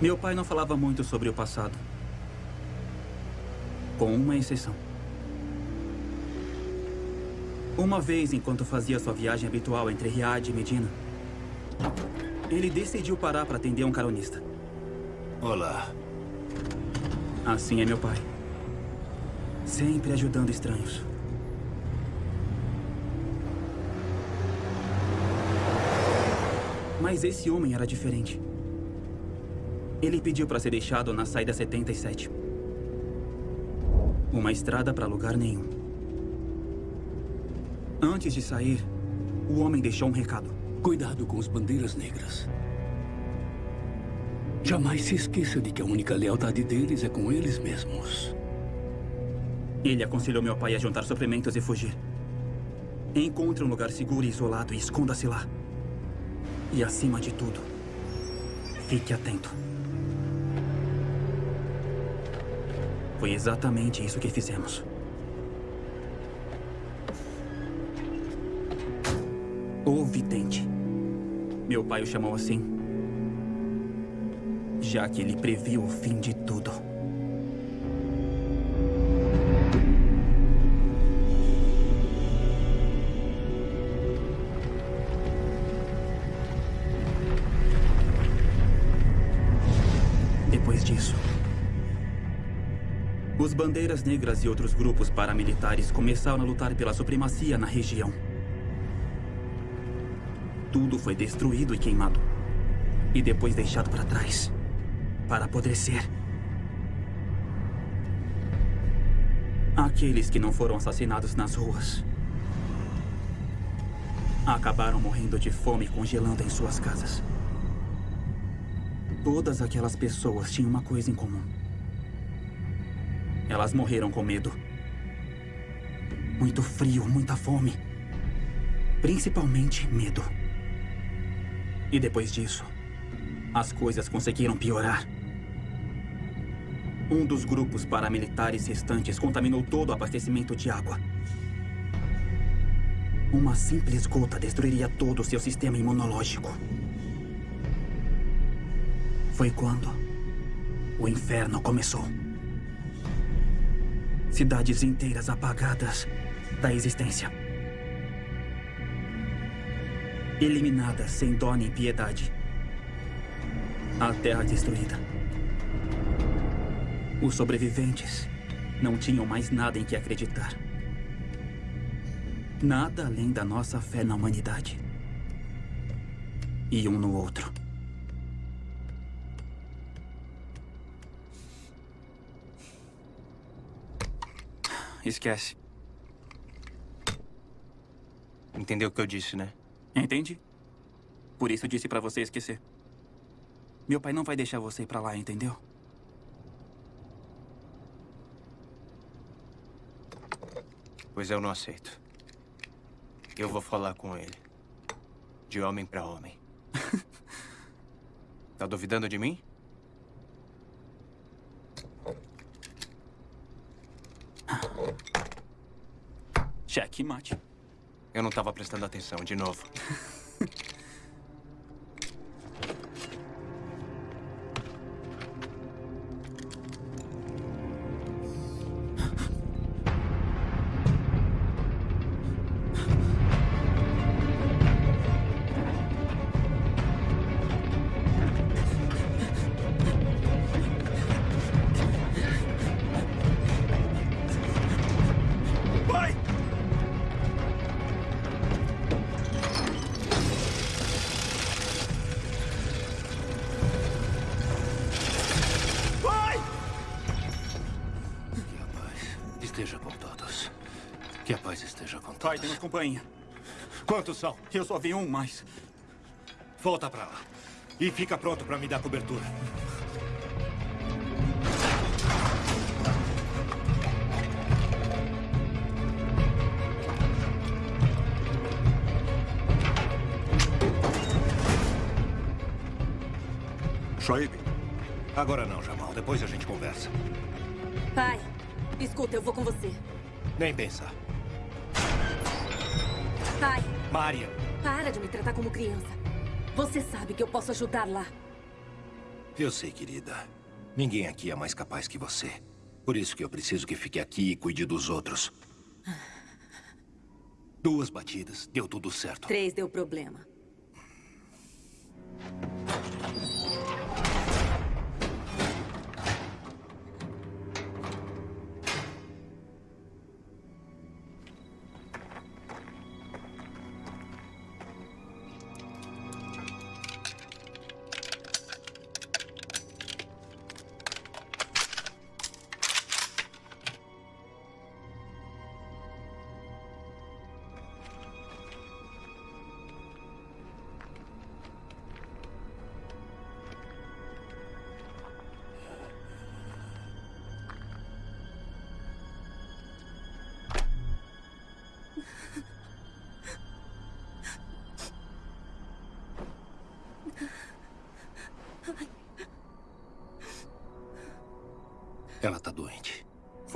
Meu pai não falava muito sobre o passado. Com uma exceção. Uma vez, enquanto fazia sua viagem habitual entre Riad e Medina, ele decidiu parar para atender um caronista. Olá. Assim é meu pai. Sempre ajudando estranhos. Mas esse homem era diferente. Ele pediu para ser deixado na saída 77. Uma estrada para lugar nenhum. Antes de sair, o homem deixou um recado. Cuidado com as bandeiras negras. Jamais se esqueça de que a única lealdade deles é com eles mesmos. Ele aconselhou meu pai a juntar suprimentos e fugir. Encontre um lugar seguro e isolado e esconda-se lá. E acima de tudo, fique atento. Foi exatamente isso que fizemos. O vidente. Meu pai o chamou assim, já que ele previu o fim de tudo. Bandeiras Negras e outros grupos paramilitares começaram a lutar pela supremacia na região. Tudo foi destruído e queimado. E depois deixado para trás. Para apodrecer. Aqueles que não foram assassinados nas ruas. Acabaram morrendo de fome congelando em suas casas. Todas aquelas pessoas tinham uma coisa em comum. Elas morreram com medo. Muito frio, muita fome. Principalmente medo. E depois disso, as coisas conseguiram piorar. Um dos grupos paramilitares restantes contaminou todo o abastecimento de água. Uma simples gota destruiria todo o seu sistema imunológico. Foi quando o inferno começou. Cidades inteiras apagadas da existência. Eliminadas sem dó nem piedade. A terra destruída. Os sobreviventes não tinham mais nada em que acreditar. Nada além da nossa fé na humanidade. E um no outro. Esquece. Entendeu o que eu disse, né? Entende? Por isso disse pra você esquecer. Meu pai não vai deixar você ir pra lá, entendeu? Pois eu não aceito. Eu vou falar com ele. De homem pra homem. tá duvidando de mim? Cheque mate. Eu não estava prestando atenção, de novo. companhia. Quantos são? Eu só vi um, mas... Volta pra lá. E fica pronto pra me dar cobertura. Shoaib, Agora não, Jamal. Depois a gente conversa. Pai, escuta, eu vou com você. Nem pensar. Pai, Maria, para de me tratar como criança. Você sabe que eu posso ajudar lá. Eu sei, querida. Ninguém aqui é mais capaz que você. Por isso que eu preciso que fique aqui e cuide dos outros. Duas batidas, deu tudo certo. Três deu problema.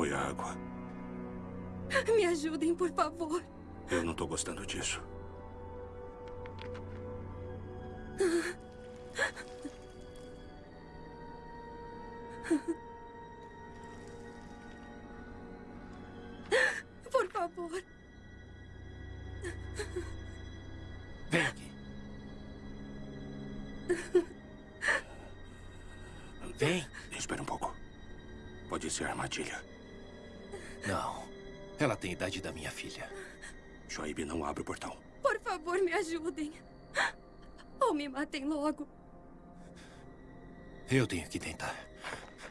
Foi a água. Me ajudem, por favor. Eu não tô gostando disso.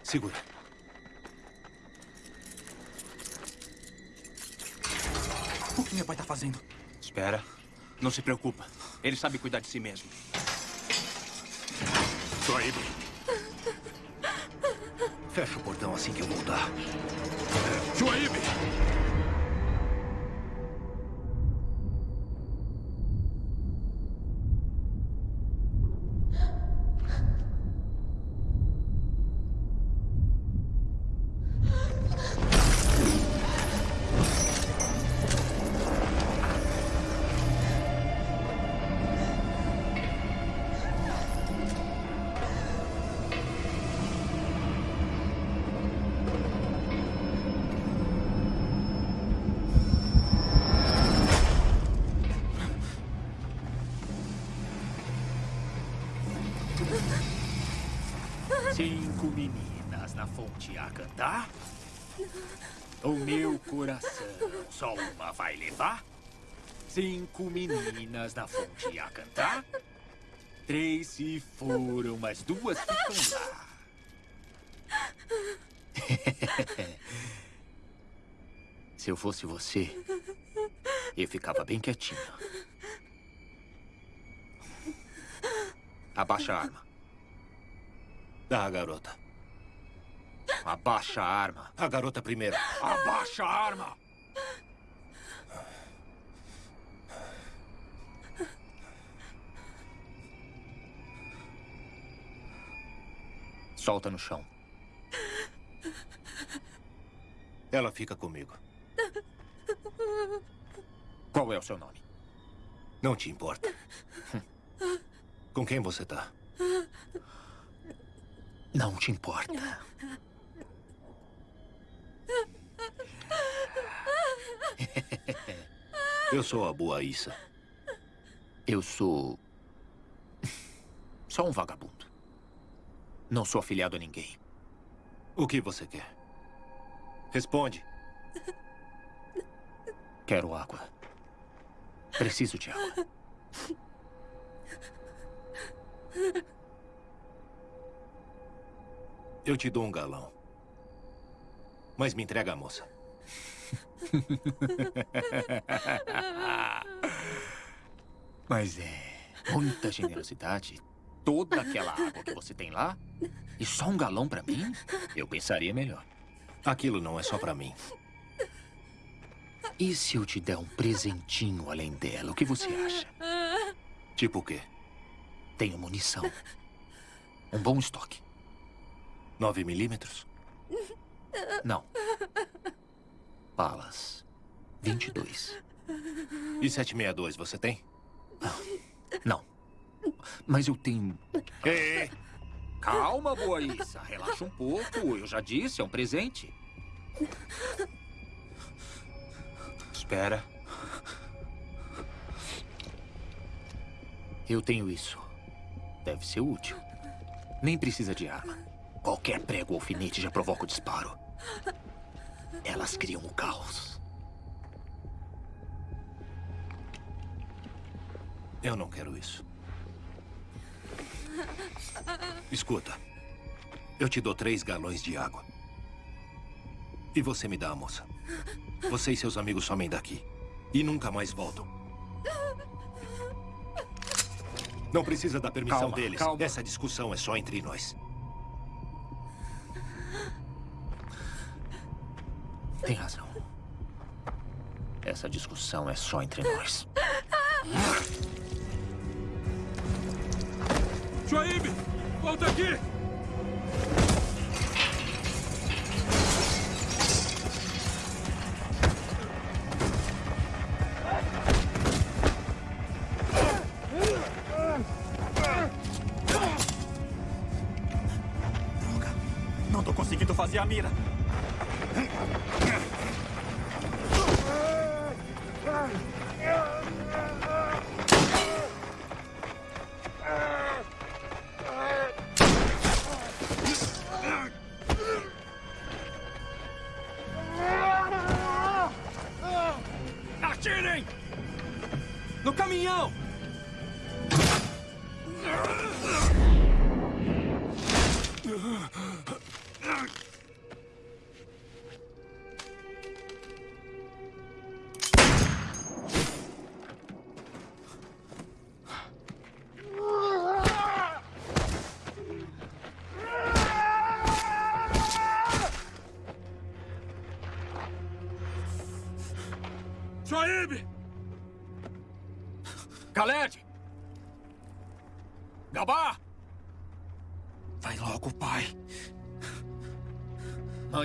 Segura. O que meu pai tá fazendo? Espera. Não se preocupa. Ele sabe cuidar de si mesmo. Shoaib, Fecha o portão assim que eu voltar. Shoaib! Só uma vai levar. Cinco meninas na fonte a cantar. Três se foram, mas duas ficam lá. Se eu fosse você, eu ficava bem quietinho. Abaixa a arma. Ah, garota. Abaixa a arma. A garota primeiro. Abaixa a arma! Solta no chão. Ela fica comigo. Qual é o seu nome? Não te importa. Com quem você tá? Não te importa. Eu sou a Boa Issa. Eu sou. Só um vagabundo. Não sou afiliado a ninguém. O que você quer? Responde. Quero água. Preciso de água. Eu te dou um galão. Mas me entrega a moça. Mas é. Muita generosidade. Toda aquela água que você tem lá? E só um galão pra mim? Eu pensaria melhor. Aquilo não é só pra mim. E se eu te der um presentinho além dela? O que você acha? Tipo o quê? Tenho munição. Um bom estoque. 9 milímetros? Não. Balas. 22. E 762 você tem? Não. Mas eu tenho. Calma, Boaísa. Relaxa um pouco. Eu já disse, é um presente. Espera. Eu tenho isso. Deve ser útil. Nem precisa de arma. Qualquer prego ou alfinete já provoca o disparo. Elas criam o caos. Eu não quero isso. Escuta. Eu te dou três galões de água. E você me dá a moça. Você e seus amigos somem daqui. E nunca mais voltam. Não precisa da permissão Calma, deles. calma. Essa discussão é só entre nós. Tem razão. Essa discussão é só entre nós. Joaíbe! Volta aqui! Droga! Não tô conseguindo fazer a mira.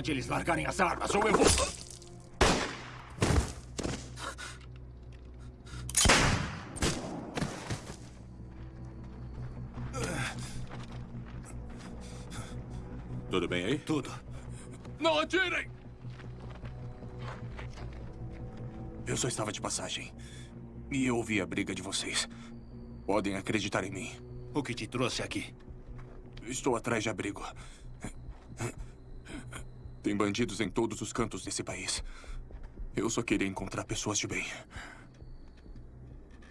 Mande eles largarem as armas ou eu vou... Tudo bem aí? Tudo. Não atirem! Eu só estava de passagem. E eu ouvi a briga de vocês. Podem acreditar em mim. O que te trouxe aqui? Estou atrás de abrigo. Tem bandidos em todos os cantos desse país. Eu só queria encontrar pessoas de bem.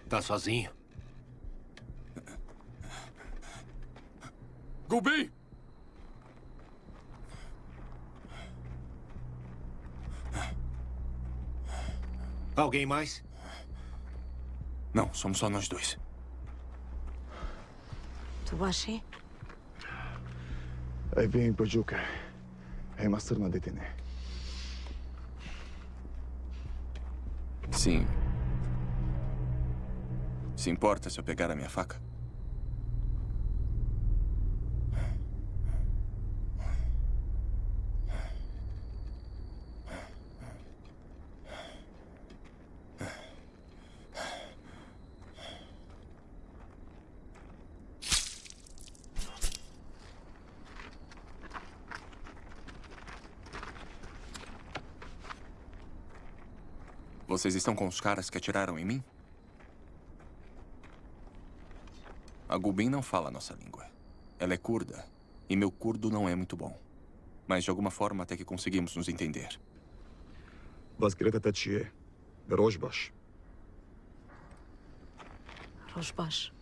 Tá sozinho? Gulbin! Alguém mais? Não, somos só nós dois. Tubashi? Aí vem Pajuca. Aí Master na detene. Sim. Se importa se eu pegar a minha faca? Vocês estão com os caras que atiraram em mim? A Gulbin não fala a nossa língua. Ela é curda, e meu curdo não é muito bom. Mas de alguma forma até que conseguimos nos entender. Vasgreta Tachie. Rojbash. Rosbash.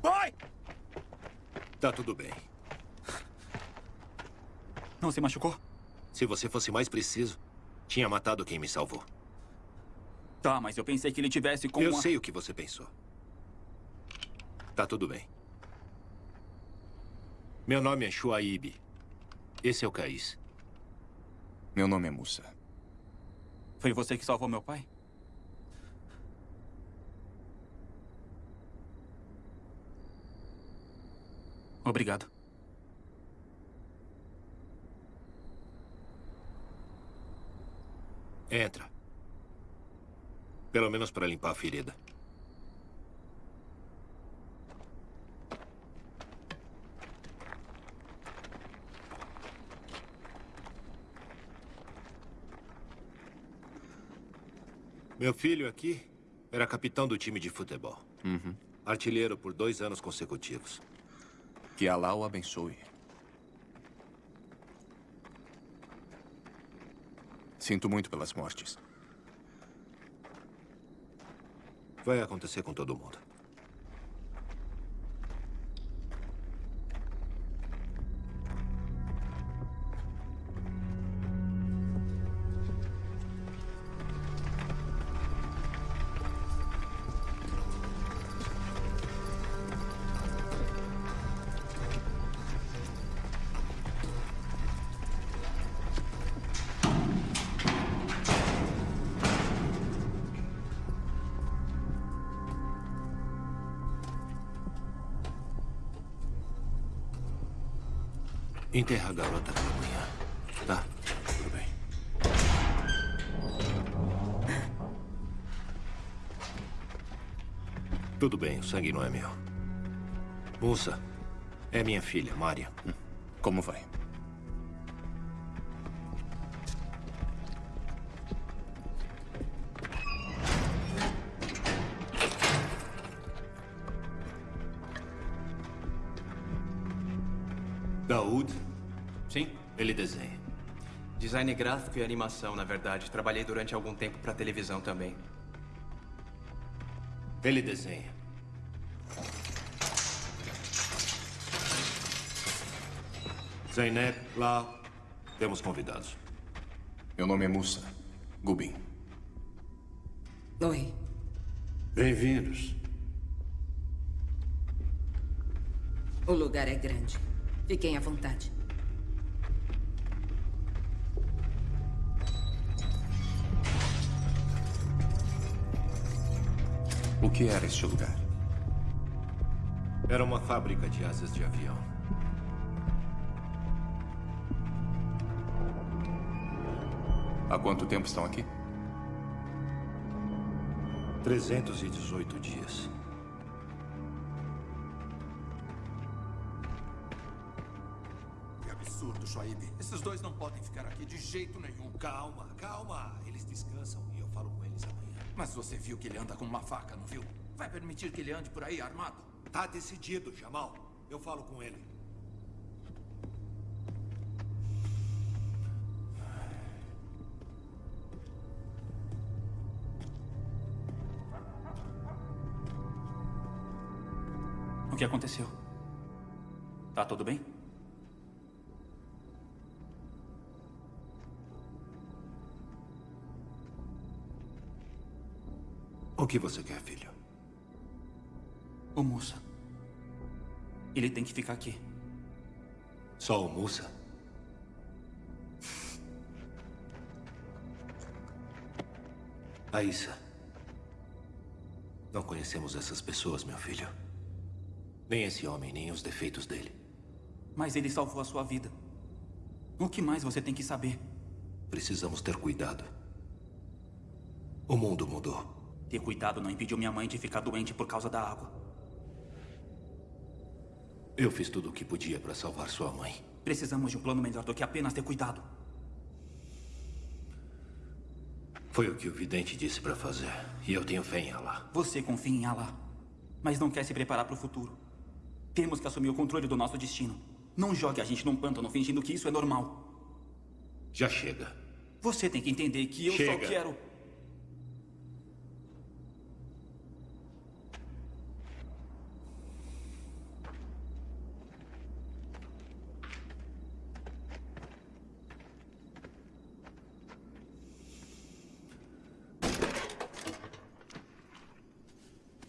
Pai! Tá tudo bem. Não se machucou? Se você fosse mais preciso, tinha matado quem me salvou. Tá, mas eu pensei que ele tivesse com Eu uma... sei o que você pensou. Tá tudo bem. Meu nome é Shuaib. Esse é o Caís. Meu nome é Musa. Foi você que salvou meu pai? Obrigado. Entra. Pelo menos para limpar a ferida. Meu filho aqui era capitão do time de futebol. Uhum. Artilheiro por dois anos consecutivos. Que Alá o abençoe. Sinto muito pelas mortes. Vai acontecer com todo mundo. Sangue não é meu. Musa, é minha filha, Mária. Como vai? Daoud, Sim. ele desenha. Design gráfico e animação, na verdade. Trabalhei durante algum tempo pra televisão também. Ele desenha. Zainab, lá, temos convidados. Meu nome é Musa. Gubin. Oi. Bem-vindos. O lugar é grande. Fiquem à vontade. O que era este lugar? Era uma fábrica de asas de avião. Há quanto tempo estão aqui? 318 dias. Que absurdo, Shoaib. Esses dois não podem ficar aqui de jeito nenhum. Calma, calma. Eles descansam e eu falo com eles amanhã. Mas você viu que ele anda com uma faca, não viu? Vai permitir que ele ande por aí armado? Tá decidido, Jamal. Eu falo com ele. Que aconteceu? Tá tudo bem? O que você quer, filho? O Musa. Ele tem que ficar aqui. Só o Musa? Aissa. Não conhecemos essas pessoas, meu filho. Nem esse homem, nem os defeitos dele. Mas ele salvou a sua vida. O que mais você tem que saber? Precisamos ter cuidado. O mundo mudou. Ter cuidado não impediu minha mãe de ficar doente por causa da água. Eu fiz tudo o que podia para salvar sua mãe. Precisamos de um plano melhor do que apenas ter cuidado. Foi o que o vidente disse para fazer. E eu tenho fé em Allah. Você confia em Allah, mas não quer se preparar para o futuro. Temos que assumir o controle do nosso destino. Não jogue a gente num pântano fingindo que isso é normal. Já chega. Você tem que entender que eu Chega. só quero.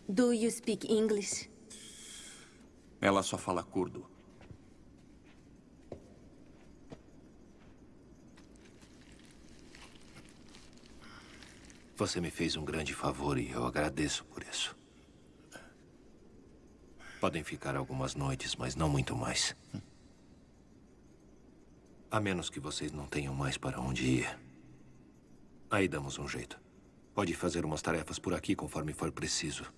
Do you speak English? Ela só fala curdo. Você me fez um grande favor e eu agradeço por isso. Podem ficar algumas noites, mas não muito mais. A menos que vocês não tenham mais para onde ir. Aí damos um jeito. Pode fazer umas tarefas por aqui conforme for preciso.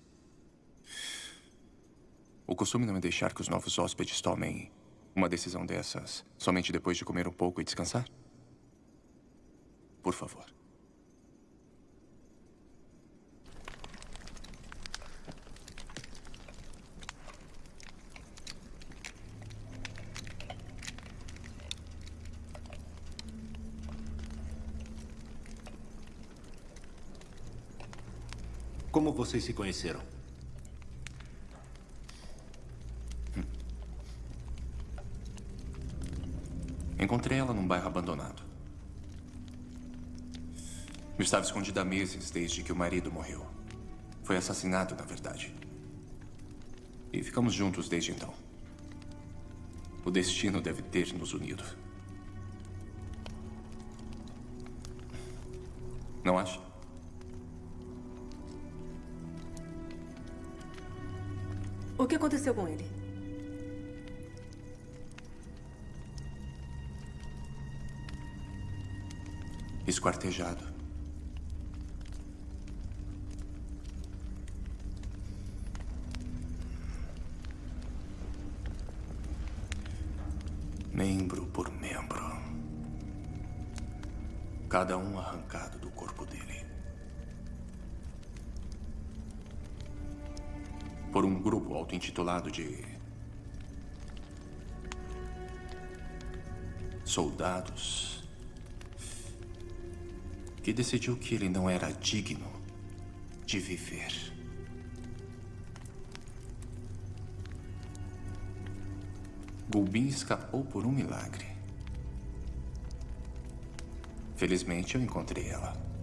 O costume não é deixar que os novos hóspedes tomem uma decisão dessas somente depois de comer um pouco e descansar? Por favor. Como vocês se conheceram? Encontrei ela num bairro abandonado. Estava escondida há meses desde que o marido morreu. Foi assassinado, na verdade. E ficamos juntos desde então. O destino deve ter nos unido. Não acha? O que aconteceu com ele? Esquartejado. Membro por membro. Cada um arrancado do corpo dele. Por um grupo auto-intitulado de. Soldados. Que decidiu que ele não era digno de viver. Gulbin escapou por um milagre. Felizmente eu encontrei ela.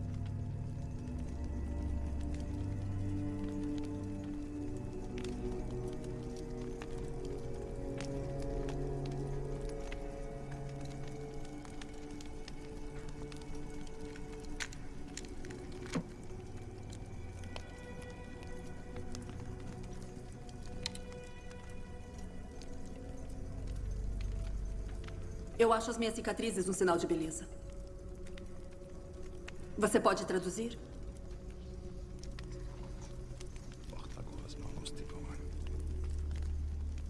Acho as minhas cicatrizes um sinal de beleza. Você pode traduzir?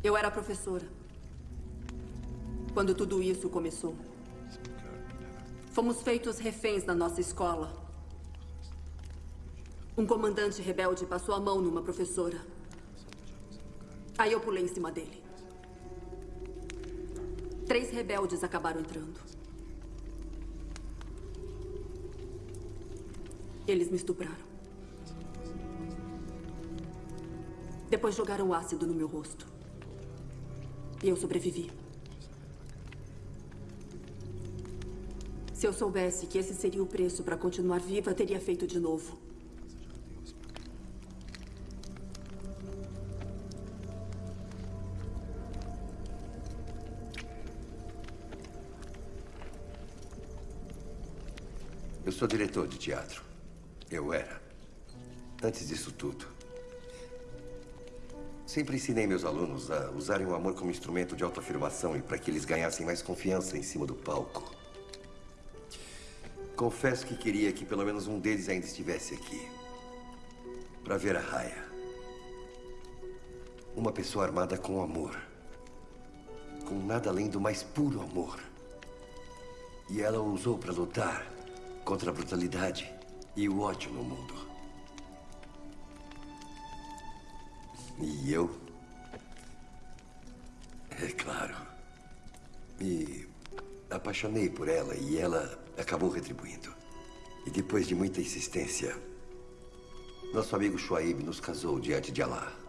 Eu era professora. Quando tudo isso começou. Fomos feitos reféns na nossa escola. Um comandante rebelde passou a mão numa professora. Aí eu pulei em cima dele. Três rebeldes acabaram entrando. Eles me estupraram. Depois jogaram ácido no meu rosto. E eu sobrevivi. Se eu soubesse que esse seria o preço para continuar viva, teria feito de novo. Sou diretor de teatro. Eu era. Antes disso tudo. Sempre ensinei meus alunos a usarem o amor como instrumento de autoafirmação e para que eles ganhassem mais confiança em cima do palco. Confesso que queria que pelo menos um deles ainda estivesse aqui. Para ver a Raya. Uma pessoa armada com amor. Com nada além do mais puro amor. E ela o usou para lutar contra a brutalidade e o ódio no mundo. E eu. É claro. Me apaixonei por ela e ela acabou retribuindo. E depois de muita insistência, nosso amigo Shuaib nos casou diante de Allah.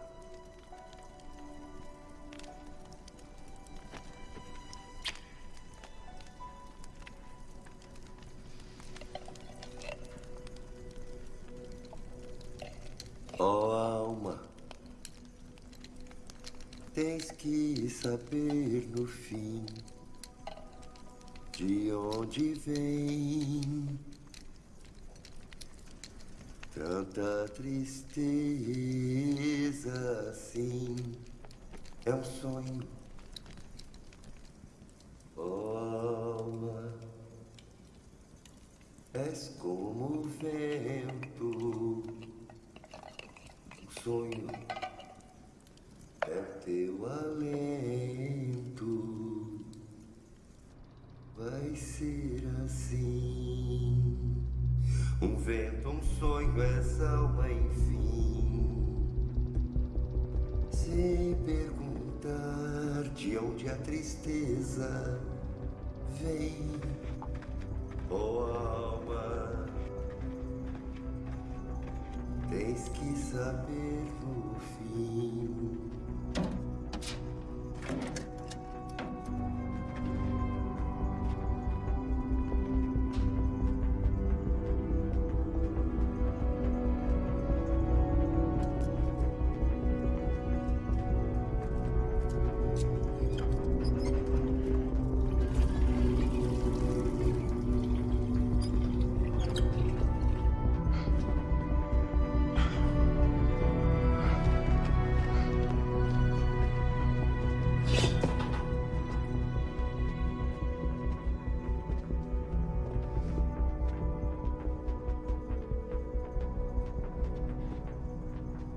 Tanta tristeza assim. É um sonho,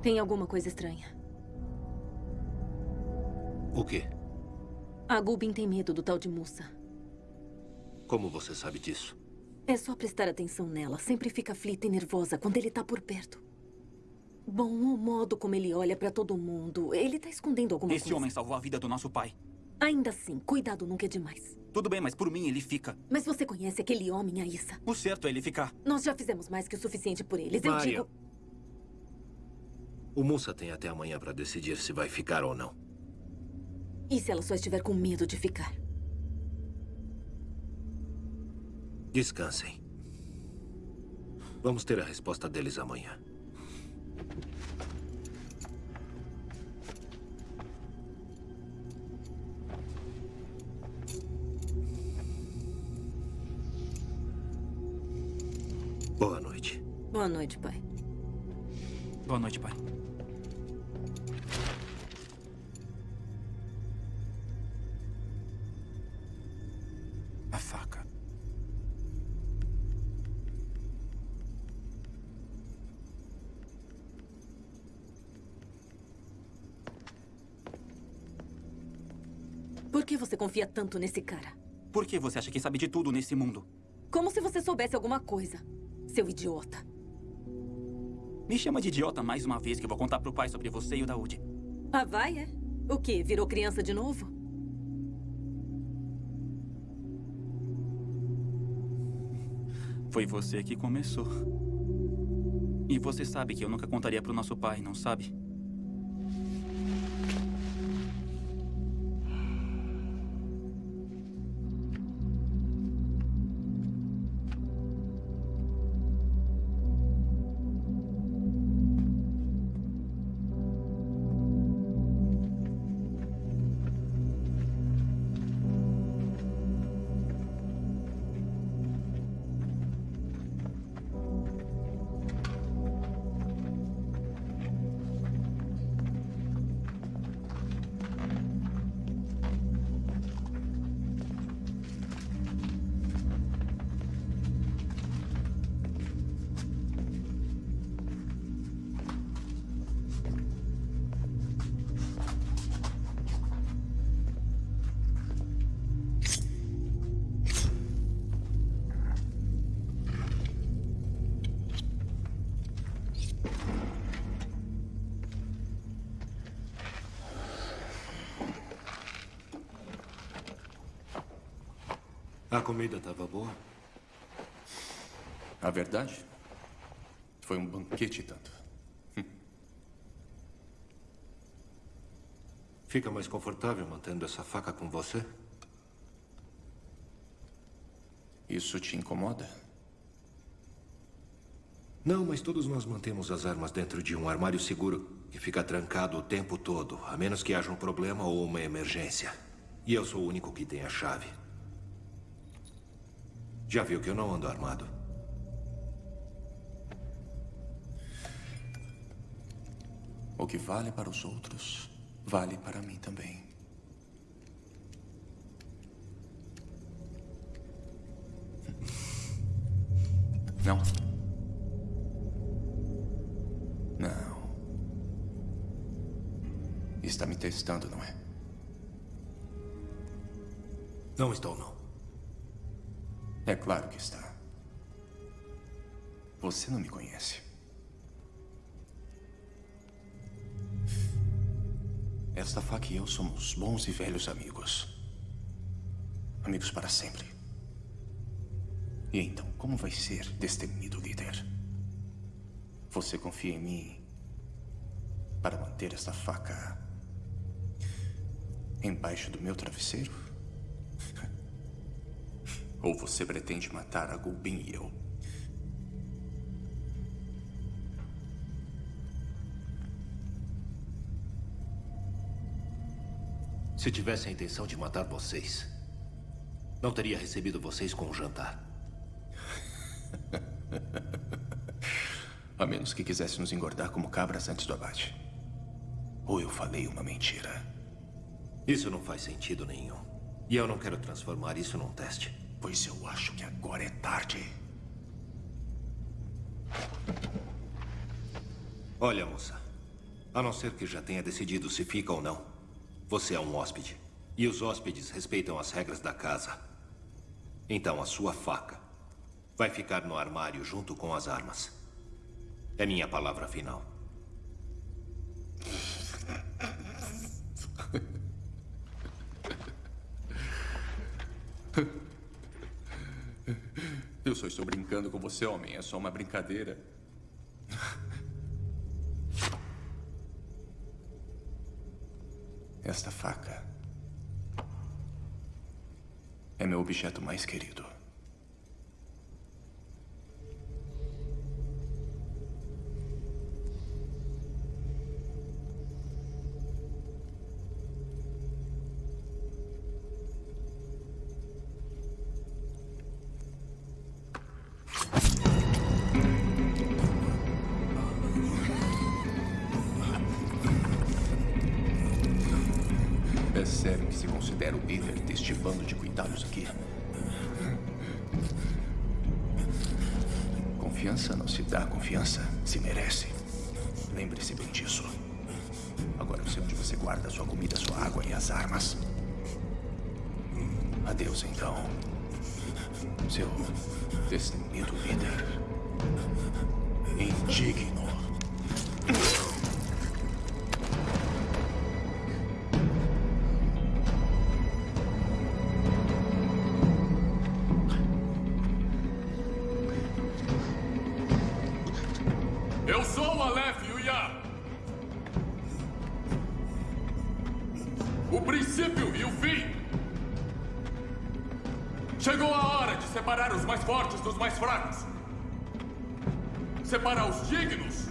Tem alguma coisa estranha. O quê? A Gubin tem medo do tal de Musa. Como você sabe disso? É só prestar atenção nela. Sempre fica aflita e nervosa quando ele tá por perto. Bom, o modo como ele olha pra todo mundo. Ele tá escondendo alguma Esse coisa. homem salvou a vida do nosso pai. Ainda assim, cuidado nunca é demais. Tudo bem, mas por mim ele fica. Mas você conhece aquele homem, Aissa? O certo é ele ficar. Nós já fizemos mais que o suficiente por eles. Eu Mária. digo... O Musa tem até amanhã para decidir se vai ficar ou não. E se ela só estiver com medo de ficar? Descansem. Vamos ter a resposta deles amanhã. Boa noite. Boa noite, pai. Boa noite, pai. Confia tanto nesse cara? Por que você acha que sabe de tudo nesse mundo? Como se você soubesse alguma coisa. Seu idiota. Me chama de idiota mais uma vez que eu vou contar pro pai sobre você e o Daoud. Ah, vai, é? O quê? Virou criança de novo? Foi você que começou. E você sabe que eu nunca contaria pro nosso pai, não sabe? Comida estava boa? A verdade? Foi um banquete tanto. Fica mais confortável mantendo essa faca com você? Isso te incomoda? Não, mas todos nós mantemos as armas dentro de um armário seguro que fica trancado o tempo todo, a menos que haja um problema ou uma emergência. E eu sou o único que tem a chave. Já viu que eu não ando armado. O que vale para os outros, vale para mim também. Não. Não. Está me testando, não é? Não estou. Esta faca e eu somos bons e velhos amigos. Amigos para sempre. E então, como vai ser, destemido líder? Você confia em mim para manter esta faca embaixo do meu travesseiro? Ou você pretende matar a Gulbin e eu? Se tivesse a intenção de matar vocês, não teria recebido vocês com um jantar. A menos que quisesse nos engordar como cabras antes do abate. Ou eu falei uma mentira. Isso não faz sentido nenhum. E eu não quero transformar isso num teste. Pois eu acho que agora é tarde. Olha, moça. A não ser que já tenha decidido se fica ou não. Você é um hóspede. E os hóspedes respeitam as regras da casa. Então a sua faca vai ficar no armário junto com as armas. É minha palavra final. Eu só estou brincando com você, homem. É só uma brincadeira. Esta faca é meu objeto mais querido. Dos mais fracos. Separar os dignos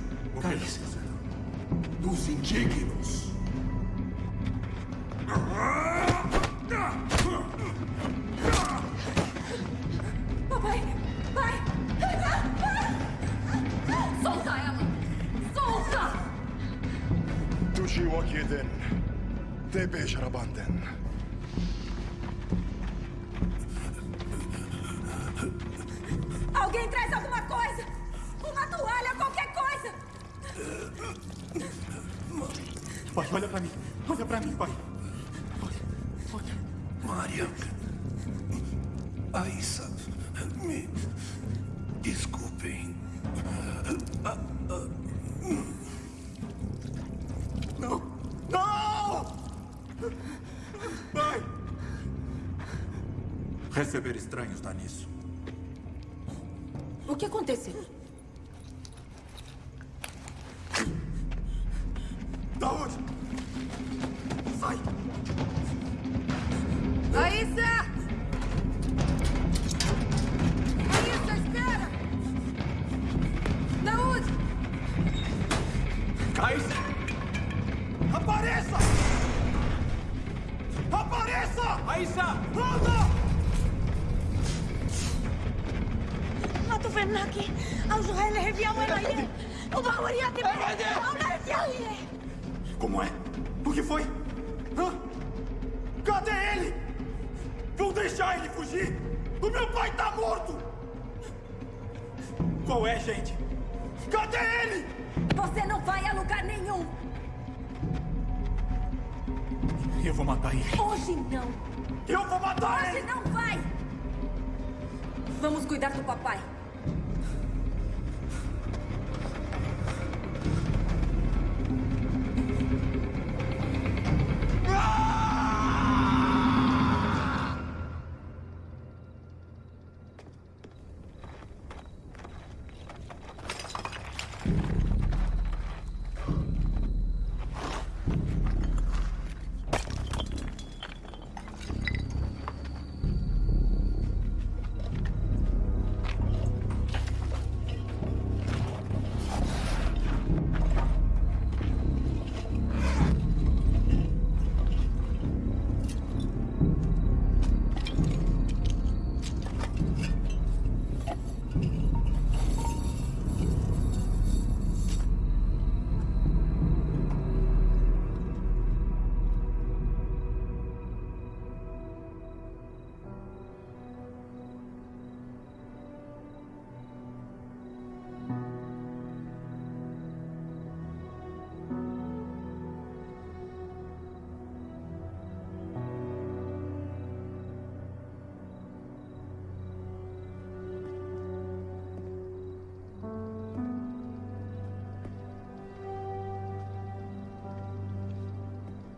dos indignos. Papai! Pai! Solta ela! Solta! Tushi wakiden. Tebe sharabanden. Receber estranhos dá. O que aconteceu?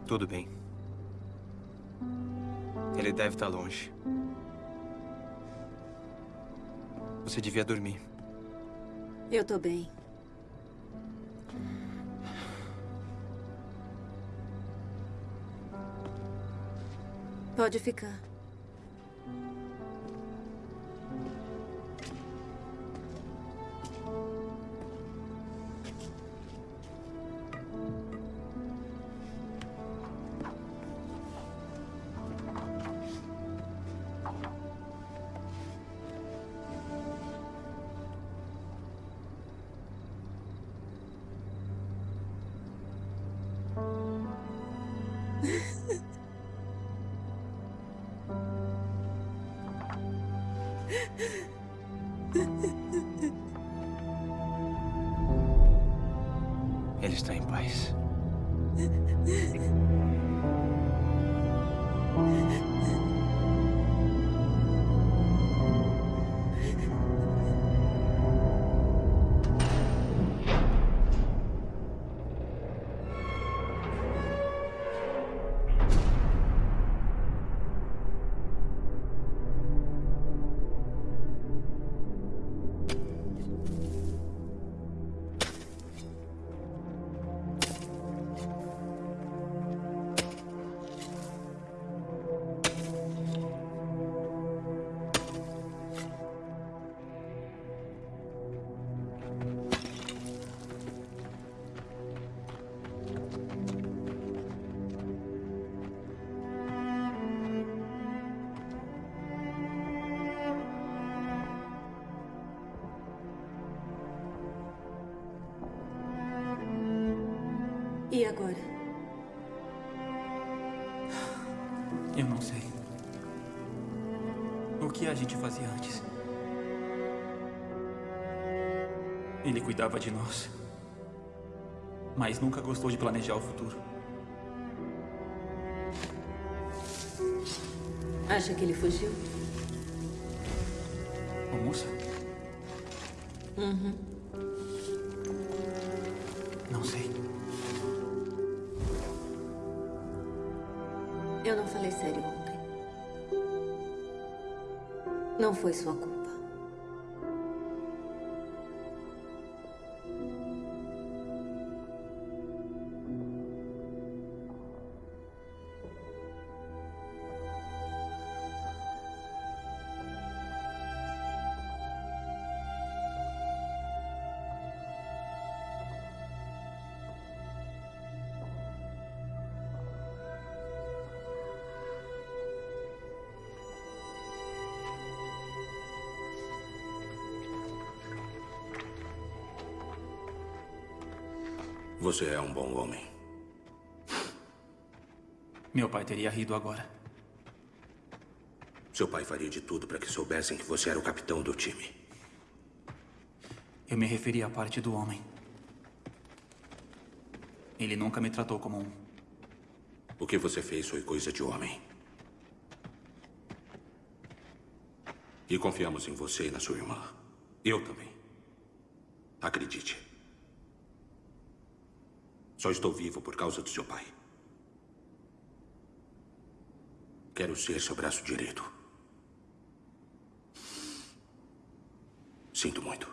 Tudo bem. Ele deve estar longe. Você devia dormir. Eu tô bem. Pode ficar. Cuidava de nós. Mas nunca gostou de planejar o futuro. Acha que ele fugiu? Ô, moça, Uhum. não sei. Eu não falei sério ontem. Não foi sua culpa. Você é um bom homem. Meu pai teria rido agora. Seu pai faria de tudo para que soubessem que você era o capitão do time. Eu me referi à parte do homem. Ele nunca me tratou como um. O que você fez foi coisa de homem. E confiamos em você e na sua irmã. Eu também. Acredite. Só estou vivo por causa do seu pai. Quero ser seu braço direito. Sinto muito.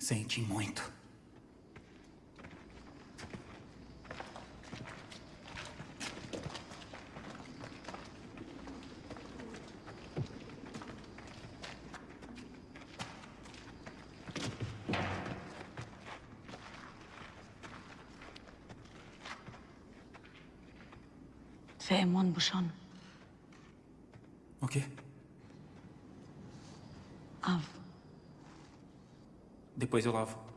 Sente muito. glaube schon. Okay. Auf. Depois eu lavo.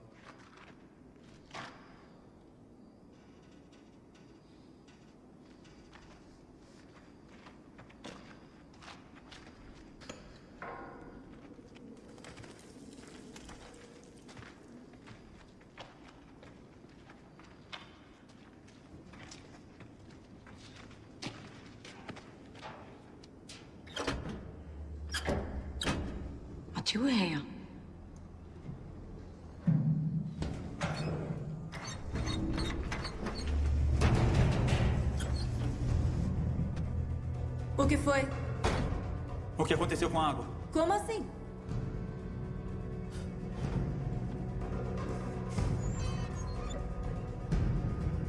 Aconteceu com a água? Como assim?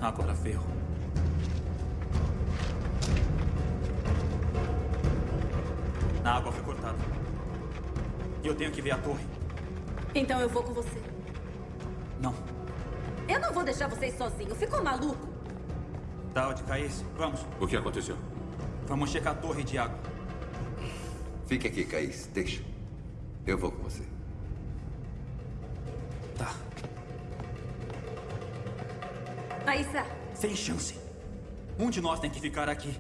Agora ferro. A água foi cortada. E eu tenho que ver a torre. Então eu vou com você. Não. Eu não vou deixar vocês sozinhos. Ficou maluco? Daud, Caís, vamos. O que aconteceu? Vamos checar a torre de água. Fique aqui, Caís. Deixa. Eu vou com você. Tá. Aissa, Sem chance. Um de nós tem que ficar aqui.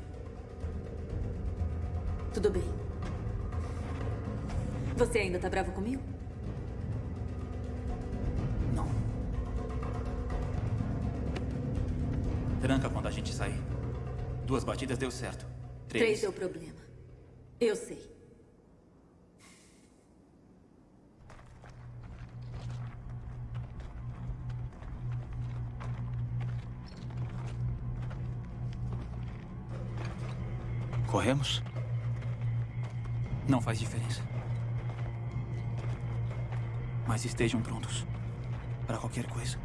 tudo bem. Você ainda tá bravo comigo? Não. Tranca quando a gente sair. Duas batidas deu certo. Três. Três deu problema. Eu sei. Corremos? Não faz diferença. Mas estejam prontos para qualquer coisa.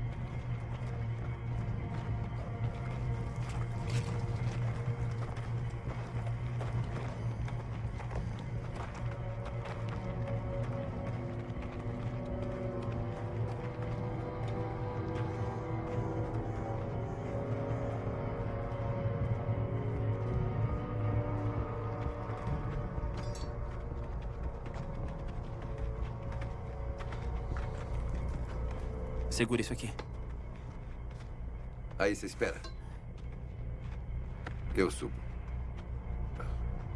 Segura isso aqui. Aí você espera. Eu subo.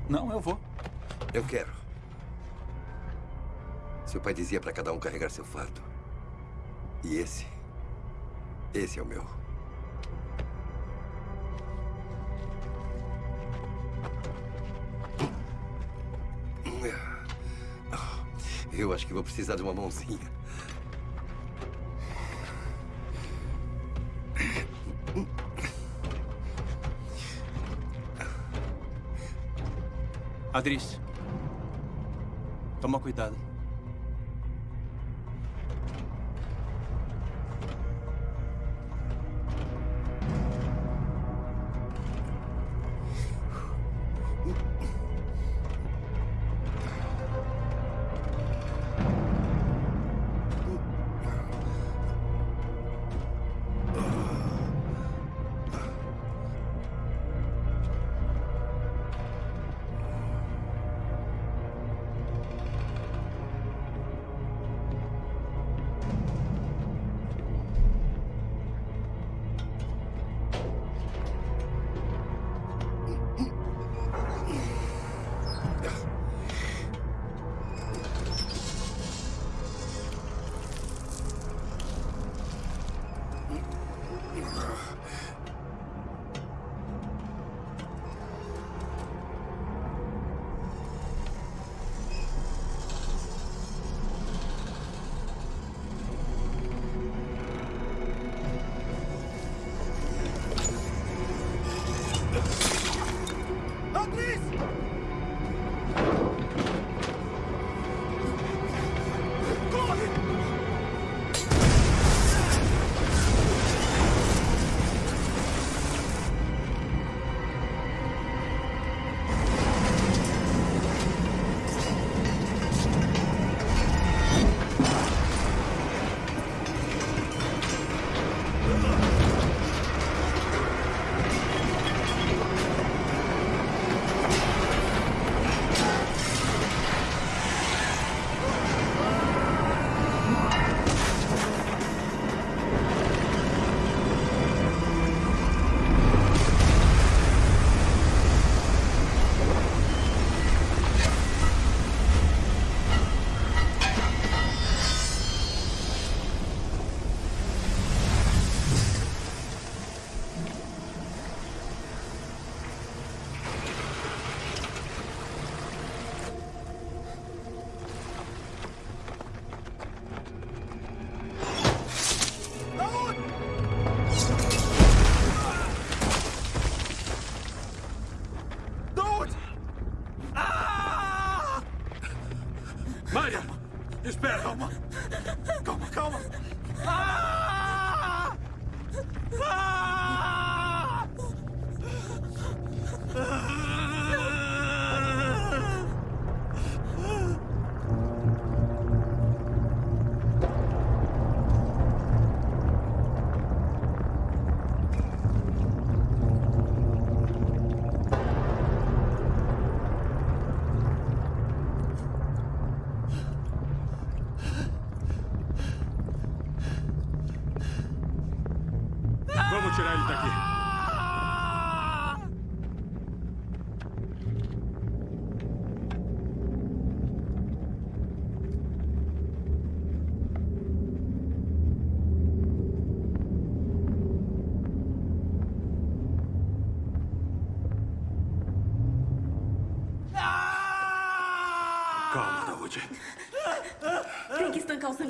Não, eu vou. Eu quero. Seu pai dizia para cada um carregar seu fardo. E esse. Esse é o meu. Eu acho que vou precisar de uma mãozinha. Adris. Toma cuidado.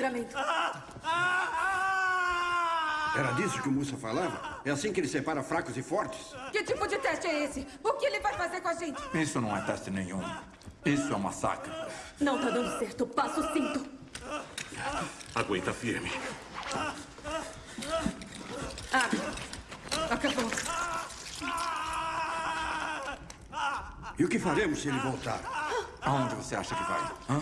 Sangramento. Era disso que o Musa falava? É assim que ele separa fracos e fortes? Que tipo de teste é esse? O que ele vai fazer com a gente? Isso não é teste nenhum. Isso é um massacre. Não tá dando certo. Passa o cinto. Aguenta firme. Abre. Acabou. E o que faremos se ele voltar? Aonde você acha que vai? Hã?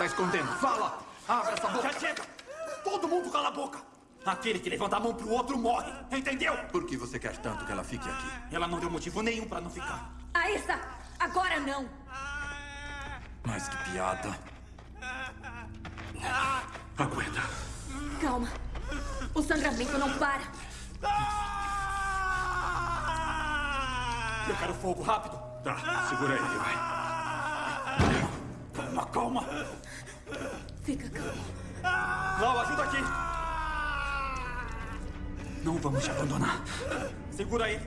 Está escondendo? Fala! Abre essa boca! Já chega! Todo mundo cala a boca! Aquele que levanta a mão pro outro morre, entendeu? Por que você quer tanto que ela fique aqui? Ela não deu motivo nenhum pra não ficar. Aissa, agora não. Mas que piada. Aguenta. Calma. O sangramento não para. Eu quero fogo, rápido. Tá, segura ele, vai. Calma, calma. Fica calmo. Lau, ajuda aqui. Não vamos te abandonar. Segura aí.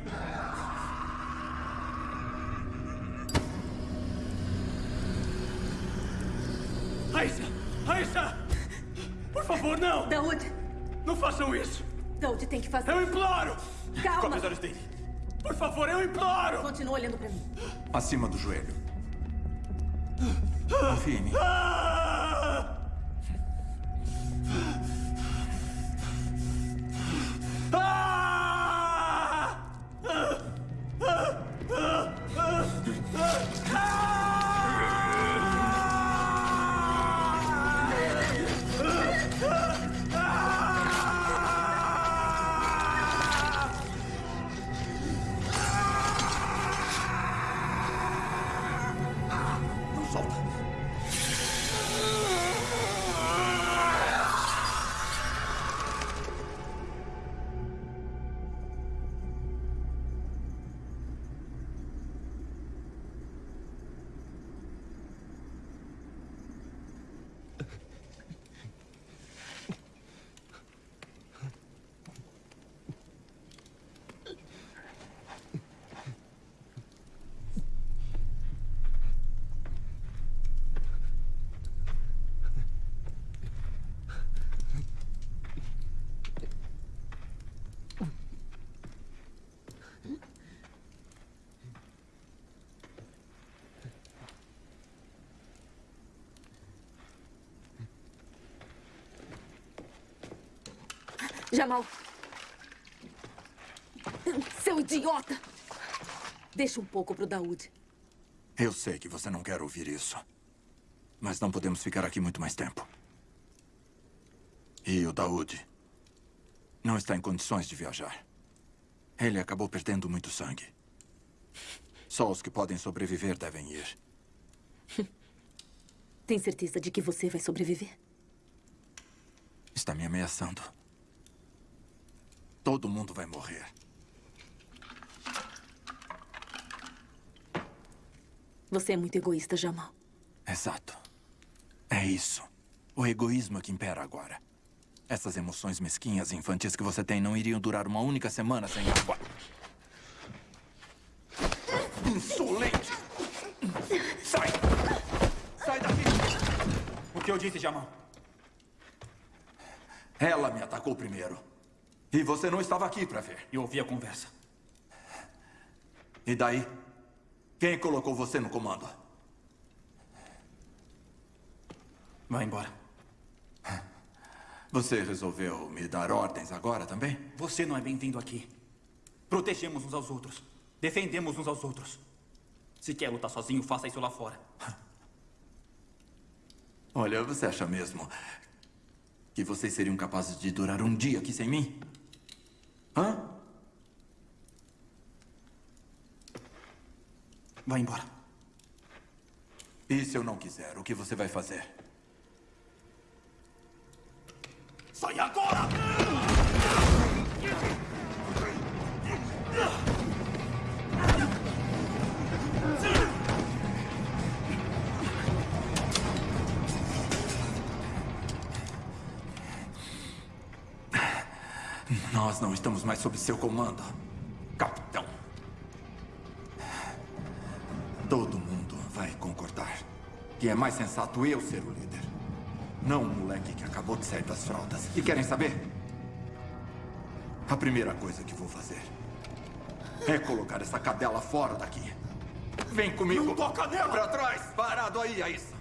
Aisha! Aisha! Por favor, não! Daoud! Não façam isso! Daoud tem que fazer. Eu imploro! Calma! Cobre os olhos dele. Por favor, eu imploro! Continua olhando pra mim. Acima do joelho. Confie em mim. Jamal. Seu idiota! Deixa um pouco pro Daoud. Eu sei que você não quer ouvir isso. Mas não podemos ficar aqui muito mais tempo. E o Daoud não está em condições de viajar. Ele acabou perdendo muito sangue. Só os que podem sobreviver devem ir. Tem certeza de que você vai sobreviver? Está me ameaçando. Todo mundo vai morrer. Você é muito egoísta, Jamal. Exato. É isso. O egoísmo é que impera agora. Essas emoções mesquinhas e infantis que você tem não iriam durar uma única semana sem água. Insolente! Sai! Sai daqui! O que eu disse, Jamal? Ela me atacou primeiro. E você não estava aqui para ver. Eu ouvi a conversa. E daí? Quem colocou você no comando? Vai embora. Você resolveu me dar ordens agora também? Você não é bem-vindo aqui. Protegemos uns aos outros. Defendemos uns aos outros. Se quer lutar sozinho, faça isso lá fora. Olha, você acha mesmo que vocês seriam capazes de durar um dia aqui sem mim? Hã? Vai embora. E se eu não quiser, o que você vai fazer? Sai agora! Nós não estamos mais sob seu comando, capitão. Todo mundo vai concordar que é mais sensato eu ser o líder. Não um moleque que acabou de sair das fraldas. E querem saber? A primeira coisa que vou fazer é colocar essa cadela fora daqui. Vem comigo. Não toca nela! Pra trás! Parado aí, Aissa.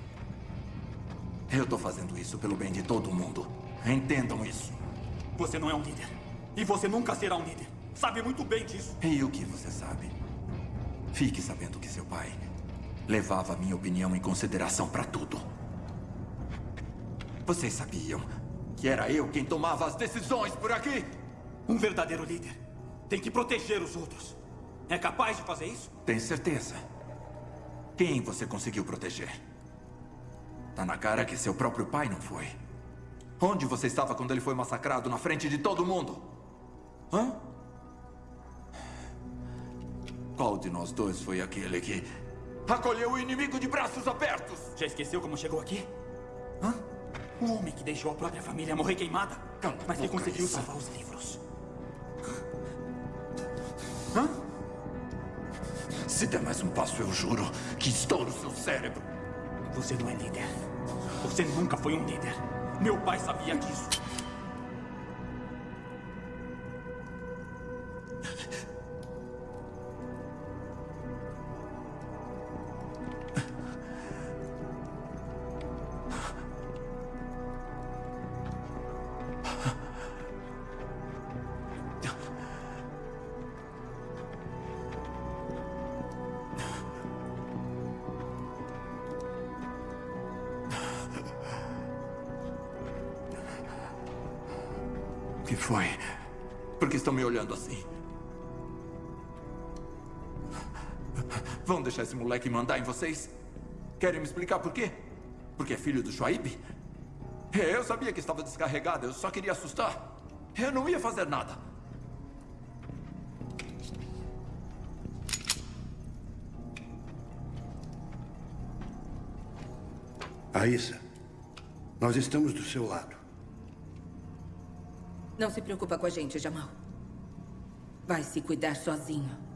Eu tô fazendo isso pelo bem de todo mundo. Entendam isso. Você não é um líder. E você nunca será um líder. Sabe muito bem disso. E o que você sabe? Fique sabendo que seu pai levava minha opinião em consideração para tudo. Vocês sabiam que era eu quem tomava as decisões por aqui? Um verdadeiro líder tem que proteger os outros. É capaz de fazer isso? Tem certeza? Quem você conseguiu proteger? Tá na cara que seu próprio pai não foi. Onde você estava quando ele foi massacrado na frente de todo mundo? Hã? Qual de nós dois foi aquele que acolheu o inimigo de braços abertos? Já esqueceu como chegou aqui? Hã? O homem que deixou a própria família morrer queimada. Cala mas que conseguiu isso. salvar os livros. Hã? Se der mais um passo, eu juro que estouro seu cérebro. Você não é líder. Você nunca foi um líder. Meu pai sabia disso. Deixar esse moleque mandar em vocês? Querem me explicar por quê? Porque é filho do Shuaib? É, Eu sabia que estava descarregado, eu só queria assustar. Eu não ia fazer nada. Aissa, nós estamos do seu lado. Não se preocupa com a gente, Jamal. Vai se cuidar sozinho.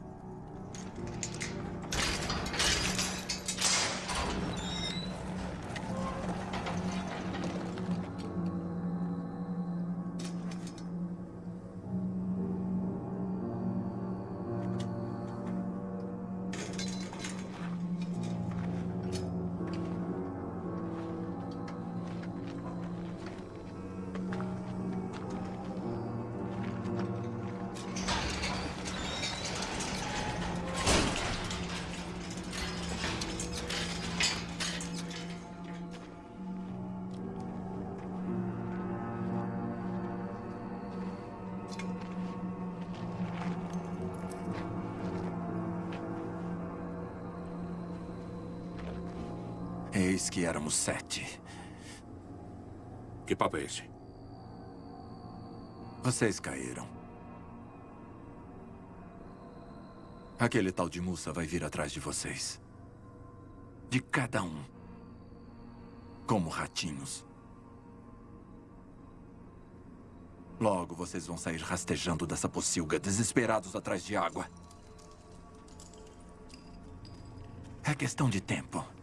Éramos sete. Que papo é esse? Vocês caíram. Aquele tal de Musa vai vir atrás de vocês. De cada um. Como ratinhos. Logo vocês vão sair rastejando dessa pocilga, desesperados atrás de água. É questão de tempo.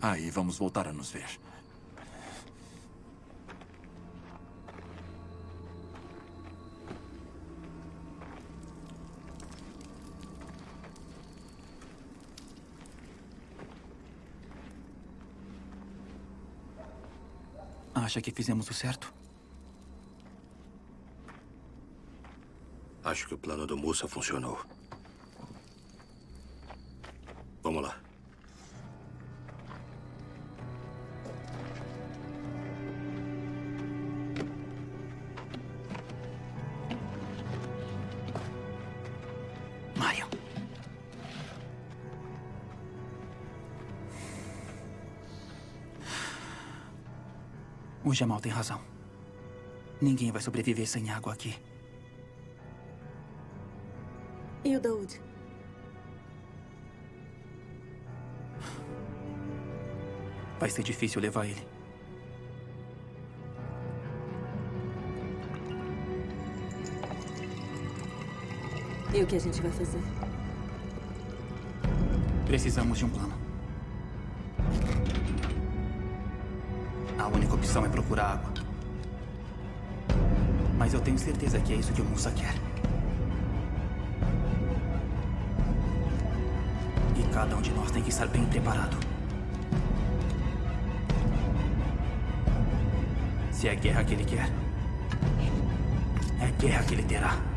Aí vamos voltar a nos ver. Acha que fizemos o certo? Acho que o plano do Musa funcionou. O Jamal tem razão. Ninguém vai sobreviver sem água aqui. E o Daoud? Vai ser difícil levar ele. E o que a gente vai fazer? Precisamos de um plano. Opção é procurar água. Mas eu tenho certeza que é isso que o Musa quer. E cada um de nós tem que estar bem preparado. Se é guerra que ele quer, é guerra que ele terá.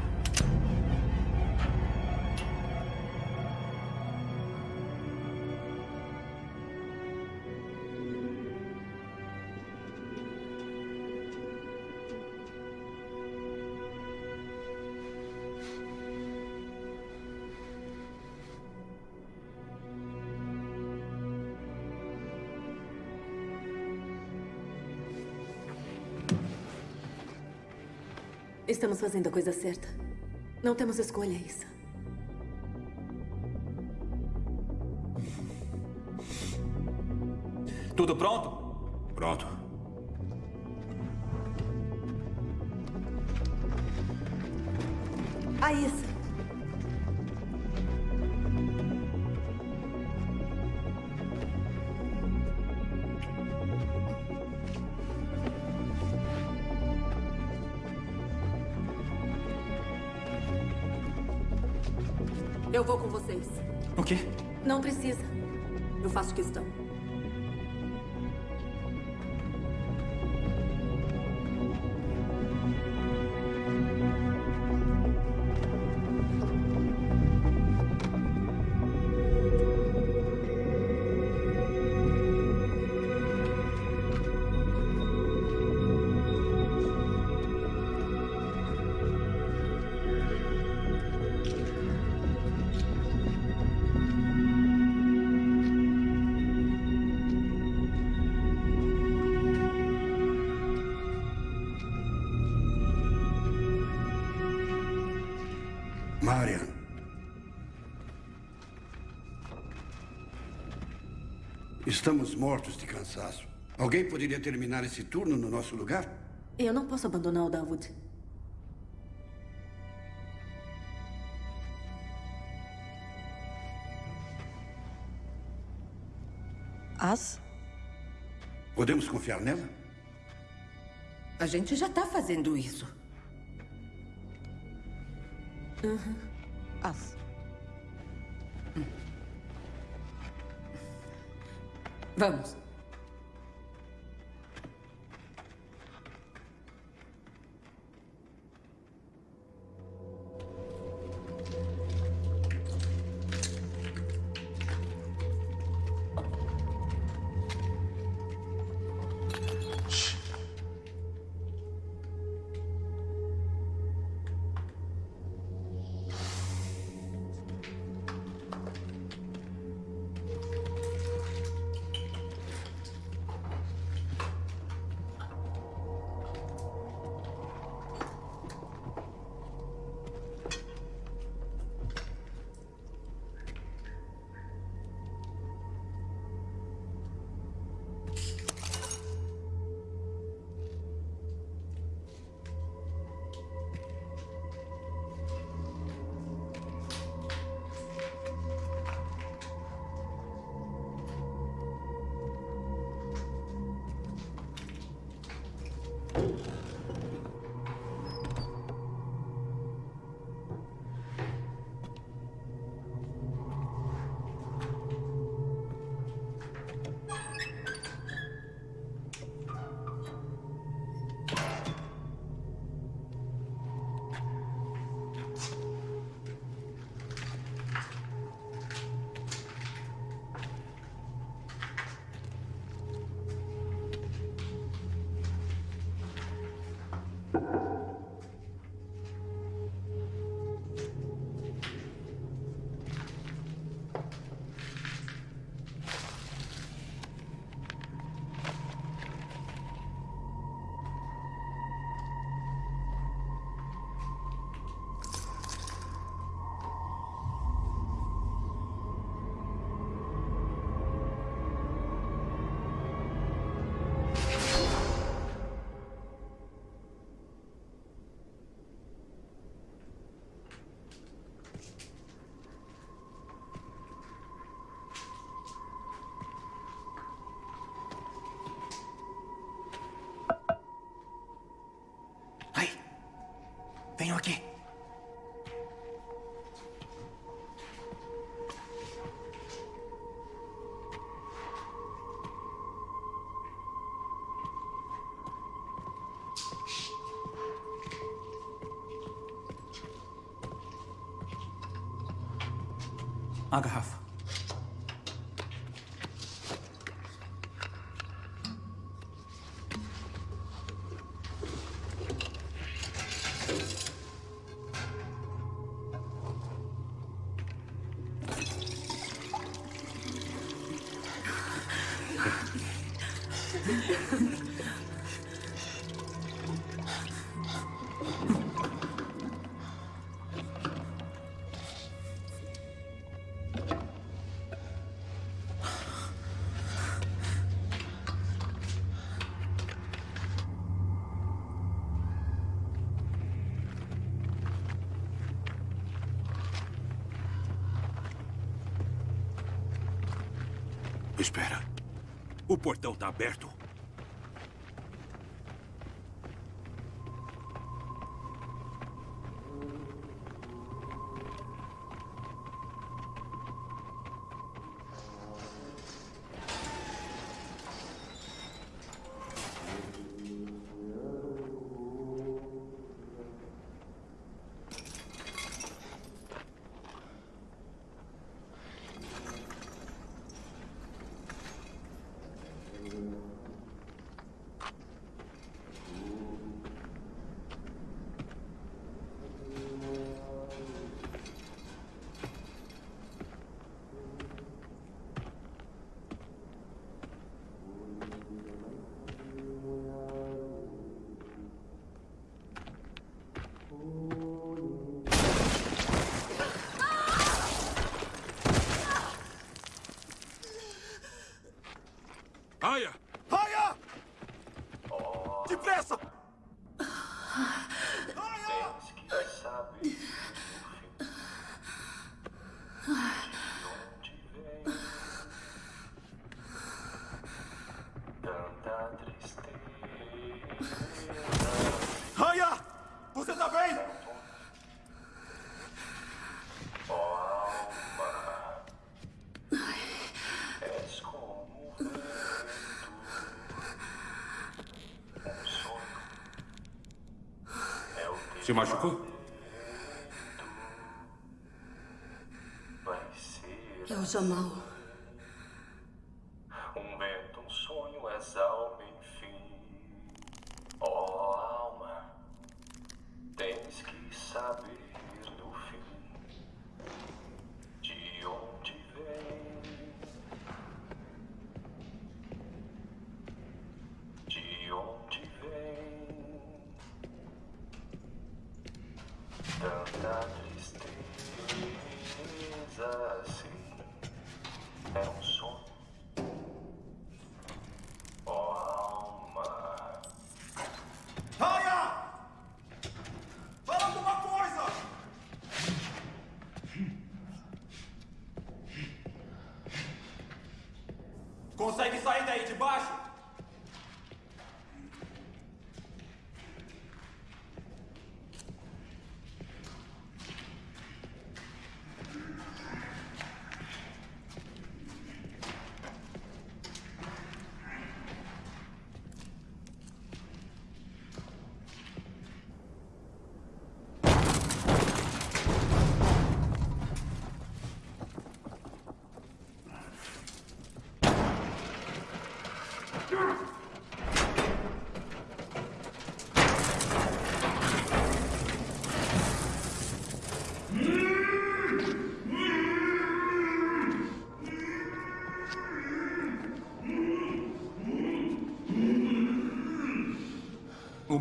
Estamos fazendo a coisa certa. Não temos escolha, Issa. Tudo pronto? Pronto. Estamos mortos de cansaço. Alguém poderia terminar esse turno no nosso lugar? Eu não posso abandonar o Dawood. As? Podemos confiar nela? A gente já tá fazendo isso. Uhum. As. Vamos. Venham aqui. A garrafa. Portão está aberto. Se machucou? É o Jamal.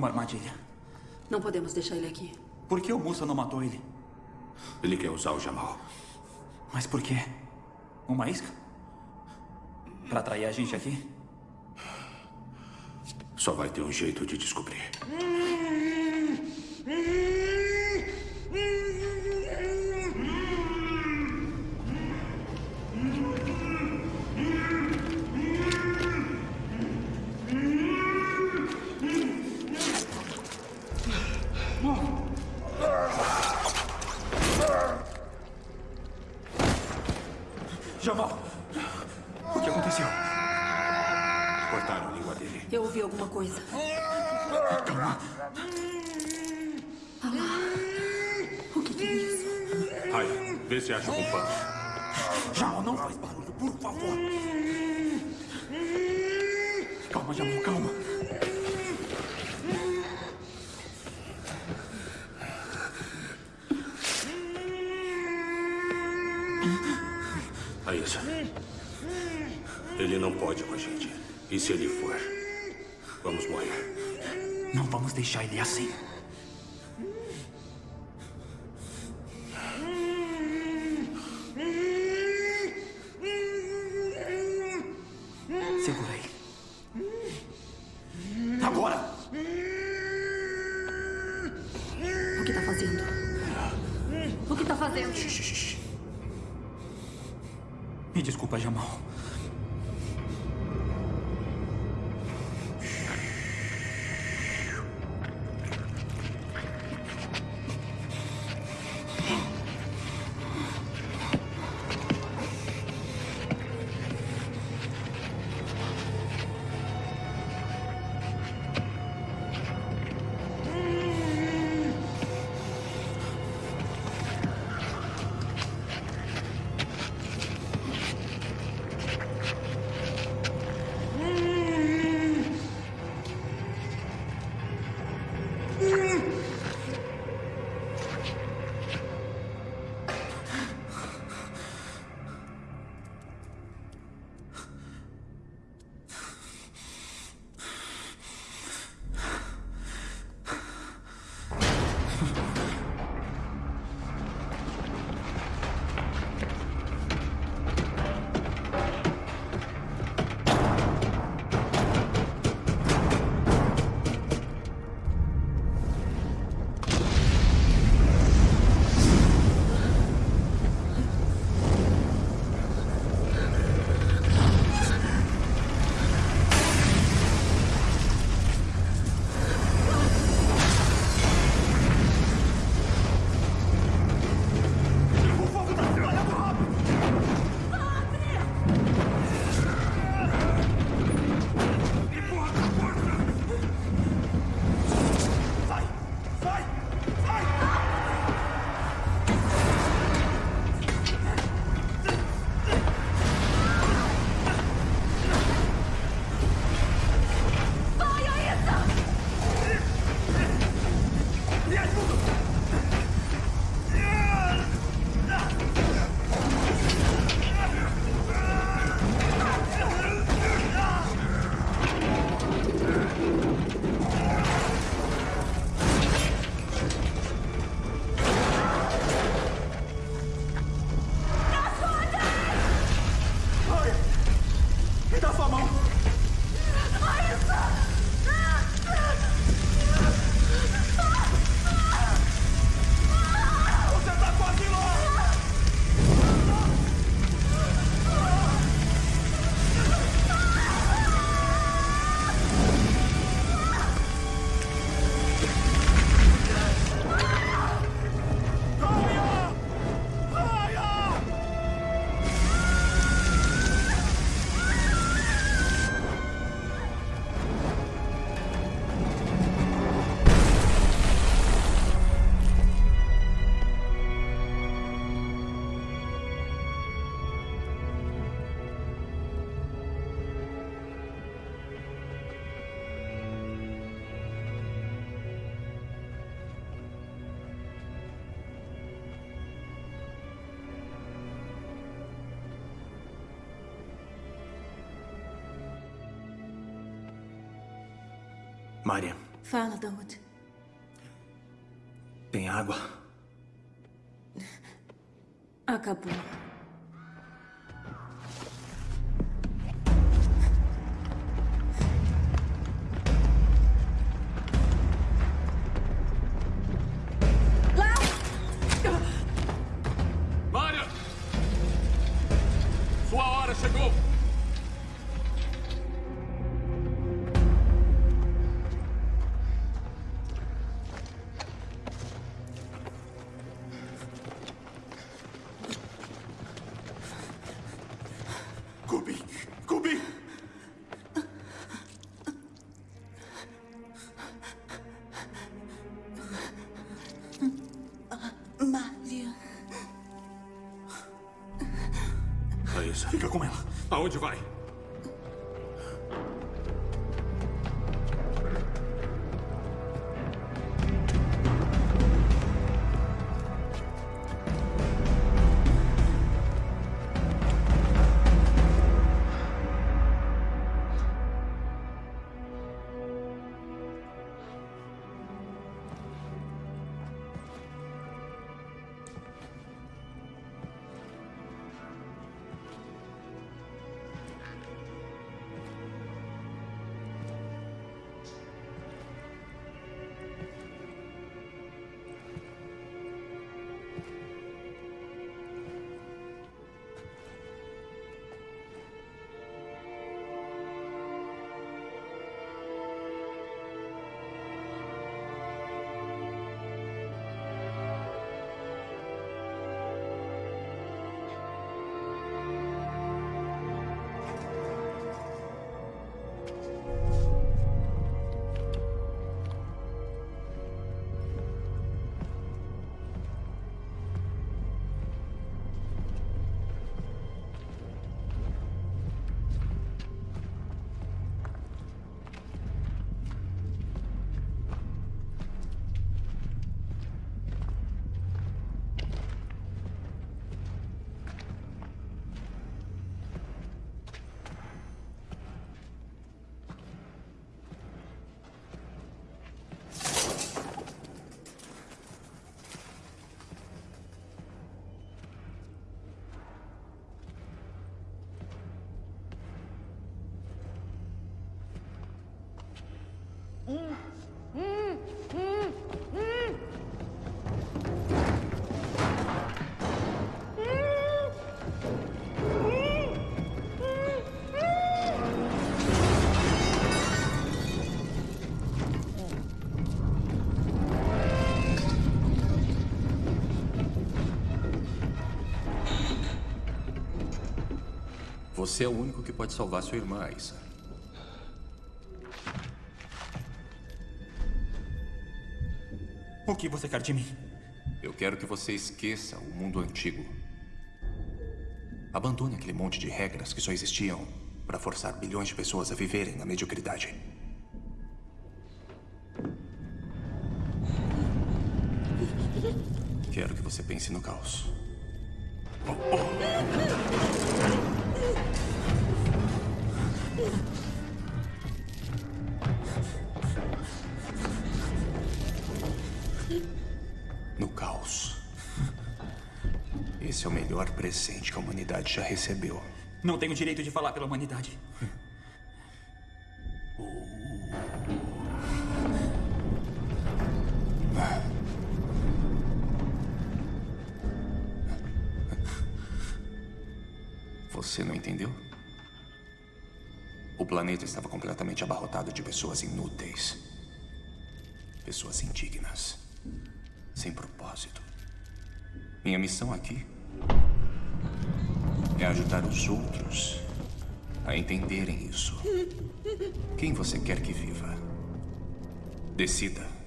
Uma armadilha. Não podemos deixar ele aqui. Por que o Musa não matou ele? Ele quer usar o Jamal. Mas por quê? Uma isca? Pra atrair a gente aqui? Só vai ter um jeito de descobrir. coisa. Se acha pano. Jamal, não faz barulho, por favor. Calma, Jamal, calma. Aissa. Ele não pode com a gente. E se ele for, vamos morrer. Não vamos deixar ele assim. Fala, Dawood. tem água? Acabou. Você é o único que pode salvar sua irmã, Aissa. O que você quer de mim? Eu quero que você esqueça o mundo antigo. Abandone aquele monte de regras que só existiam para forçar bilhões de pessoas a viverem na mediocridade. Quero que você pense no caos. Já recebeu. Não tenho direito de falar pela humanidade. Você não entendeu? O planeta estava completamente abarrotado de pessoas inúteis. Pessoas indignas. Sem propósito. Minha missão aqui é ajudar os outros a entenderem isso. Quem você quer que viva? Decida.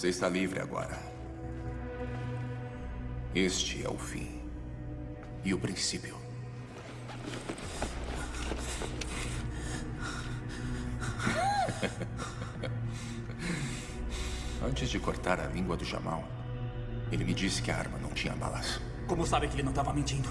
Você está livre agora. Este é o fim. E o princípio. Antes de cortar a língua do Jamal, ele me disse que a arma não tinha balas. Como sabe que ele não estava mentindo?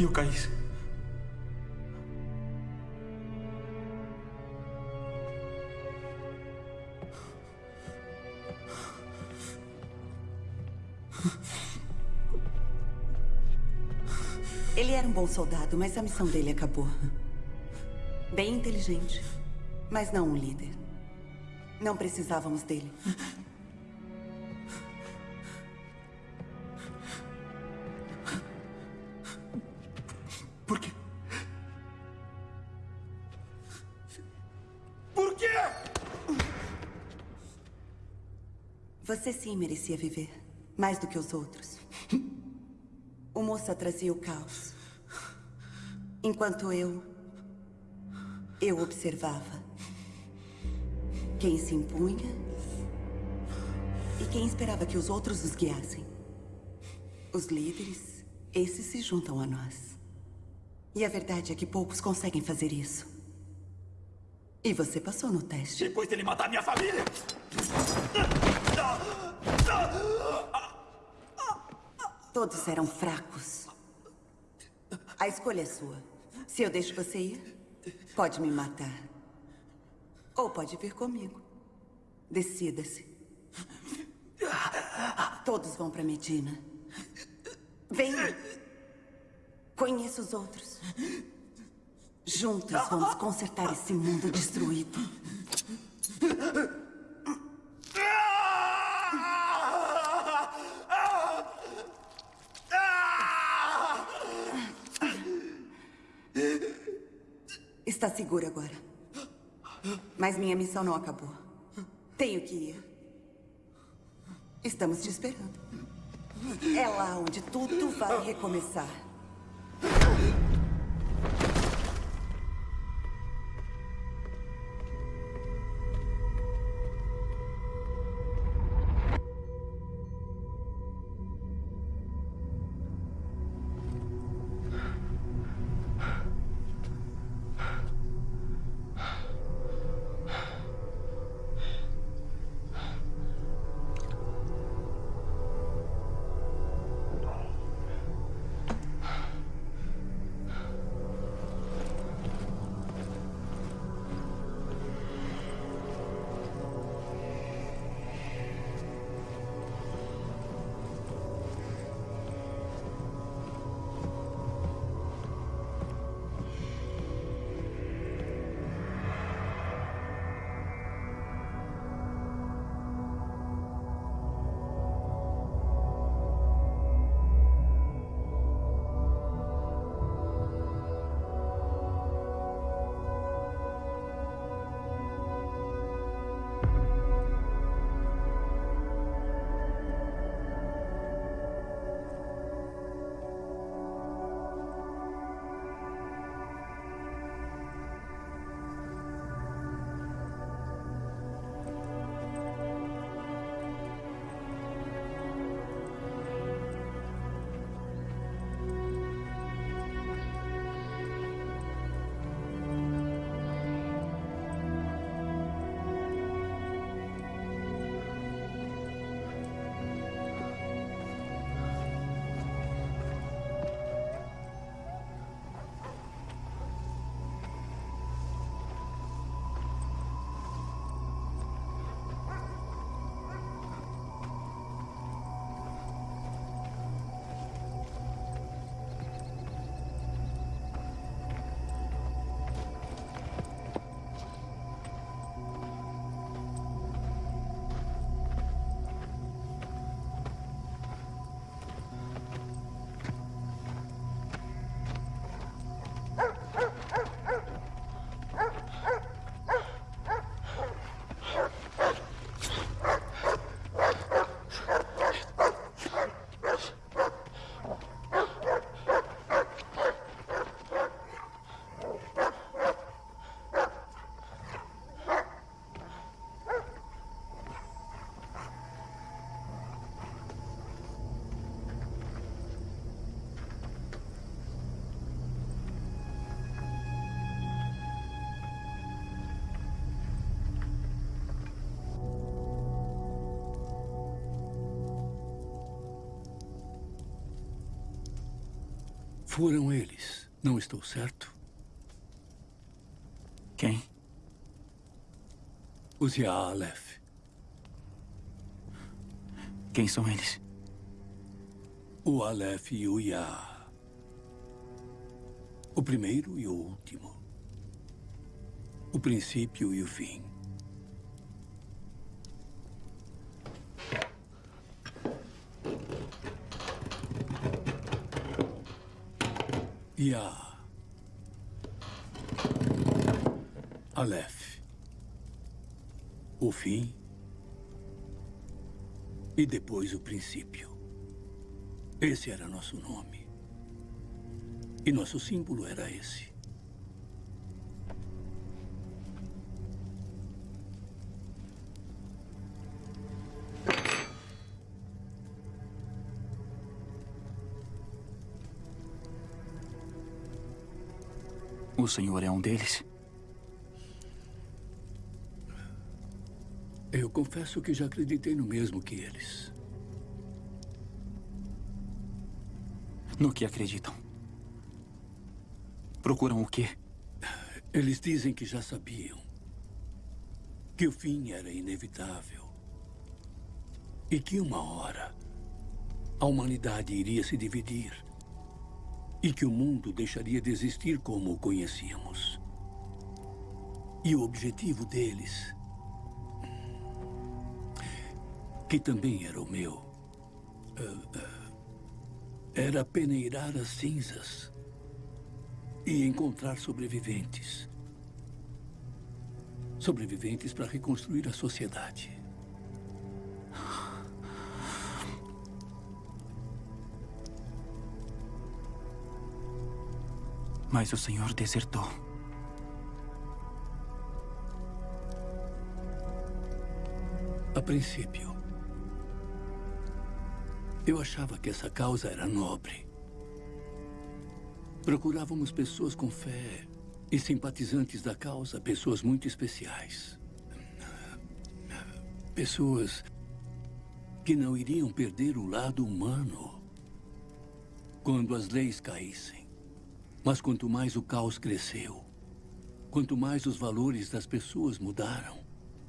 E o Caís? Ele era um bom soldado, mas a missão dele acabou. Bem inteligente, mas não um líder. Não precisávamos dele. Merecia viver. Mais do que os outros. O moça trazia o caos. Enquanto eu... Eu observava. Quem se impunha... E quem esperava que os outros os guiassem. Os líderes, esses se juntam a nós. E a verdade é que poucos conseguem fazer isso. E você passou no teste. Depois dele matar minha família! Todos eram fracos. A escolha é sua. Se eu deixo você ir, pode me matar. Ou pode vir comigo. Decida-se. Todos vão para Medina. Venha. Conheça os outros. Juntos vamos consertar esse mundo destruído. Seguro agora. Mas minha missão não acabou. Tenho que ir. Estamos te esperando. É lá onde tudo vai recomeçar. Foram eles. Não estou certo? Quem? Os Yaalef. Quem são eles? O Aleph e o Ya. O primeiro e o último. O princípio e o fim. Ya. Aleph. O fim. E depois o princípio. Esse era nosso nome. E nosso símbolo era esse. O senhor é um deles? Eu confesso que já acreditei no mesmo que eles. No que acreditam? Procuram o quê? Eles dizem que já sabiam. Que o fim era inevitável. E que uma hora a humanidade iria se dividir. E que o mundo deixaria de existir como o conhecíamos. E o objetivo deles, que também era o meu, eh, eh, era peneirar as cinzas e encontrar sobreviventes. Sobreviventes para reconstruir a sociedade. Mas o senhor desertou. A princípio, eu achava que essa causa era nobre. Procurávamos pessoas com fé e simpatizantes da causa, pessoas muito especiais. Pessoas que não iriam perder o lado humano quando as leis caíssem. Mas quanto mais o caos cresceu, quanto mais os valores das pessoas mudaram,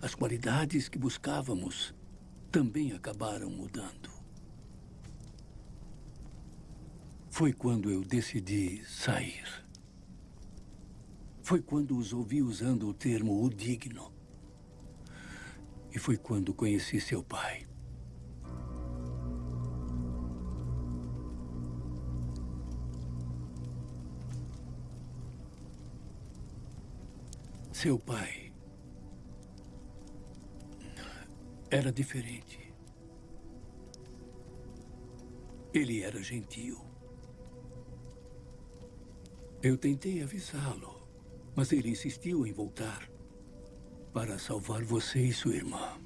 as qualidades que buscávamos também acabaram mudando. Foi quando eu decidi sair. Foi quando os ouvi usando o termo o digno. E foi quando conheci seu pai. Seu pai era diferente. Ele era gentil. Eu tentei avisá-lo, mas ele insistiu em voltar para salvar você e sua irmã.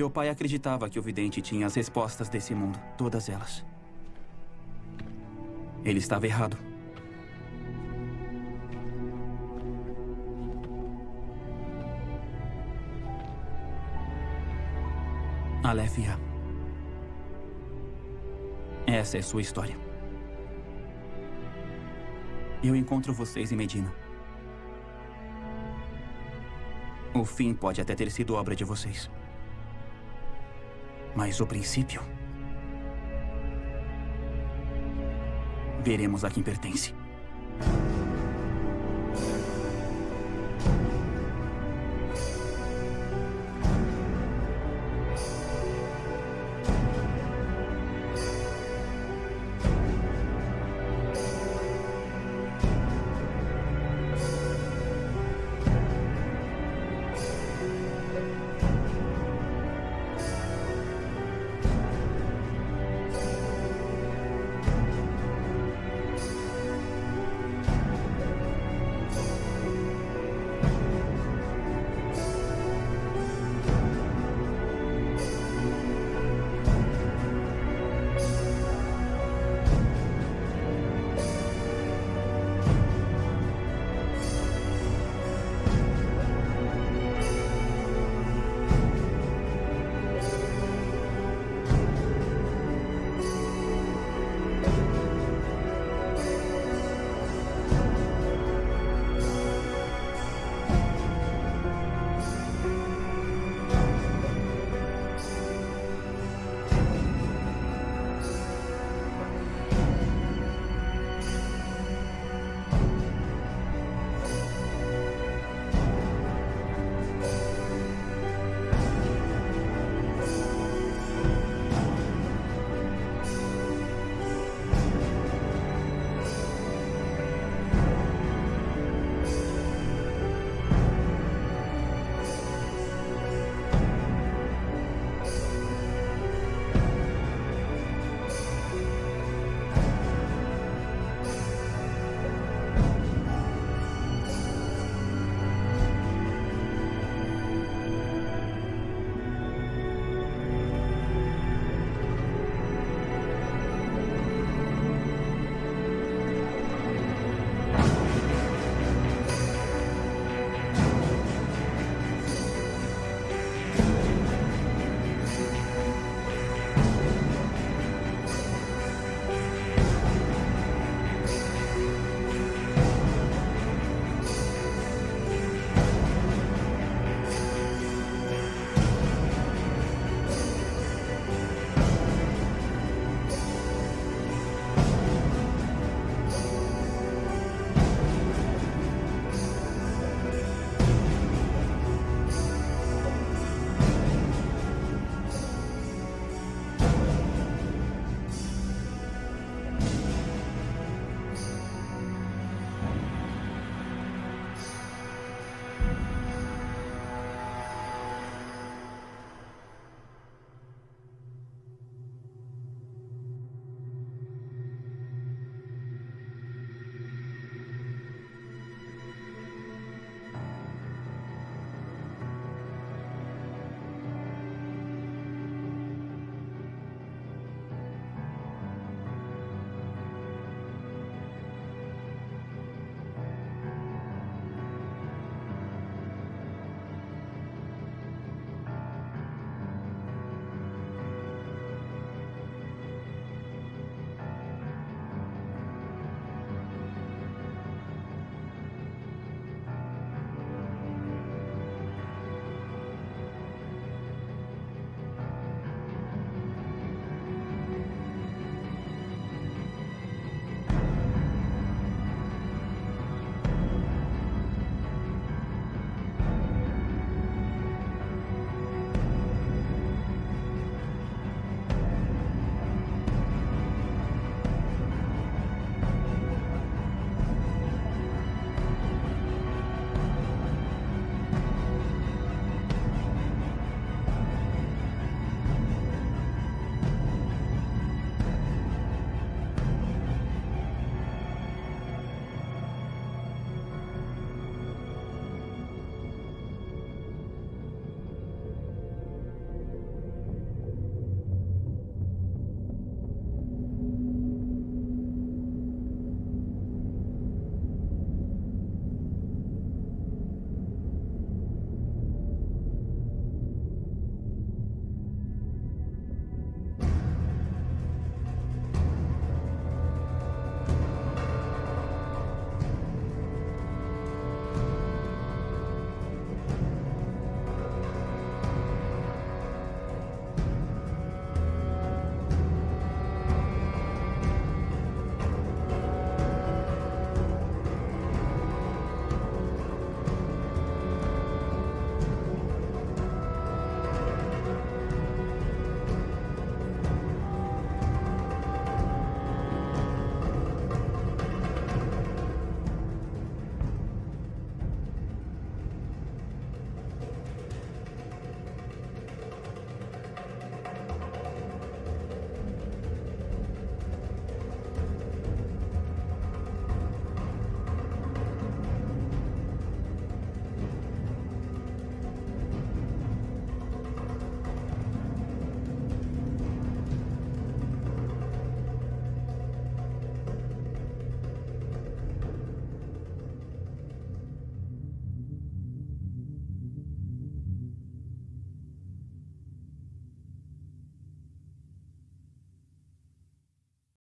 Meu pai acreditava que o vidente tinha as respostas desse mundo, todas elas. Ele estava errado. Aleph-Ya. Essa é sua história. Eu encontro vocês em Medina. O fim pode até ter sido obra de vocês. Mas o princípio. Veremos a quem pertence.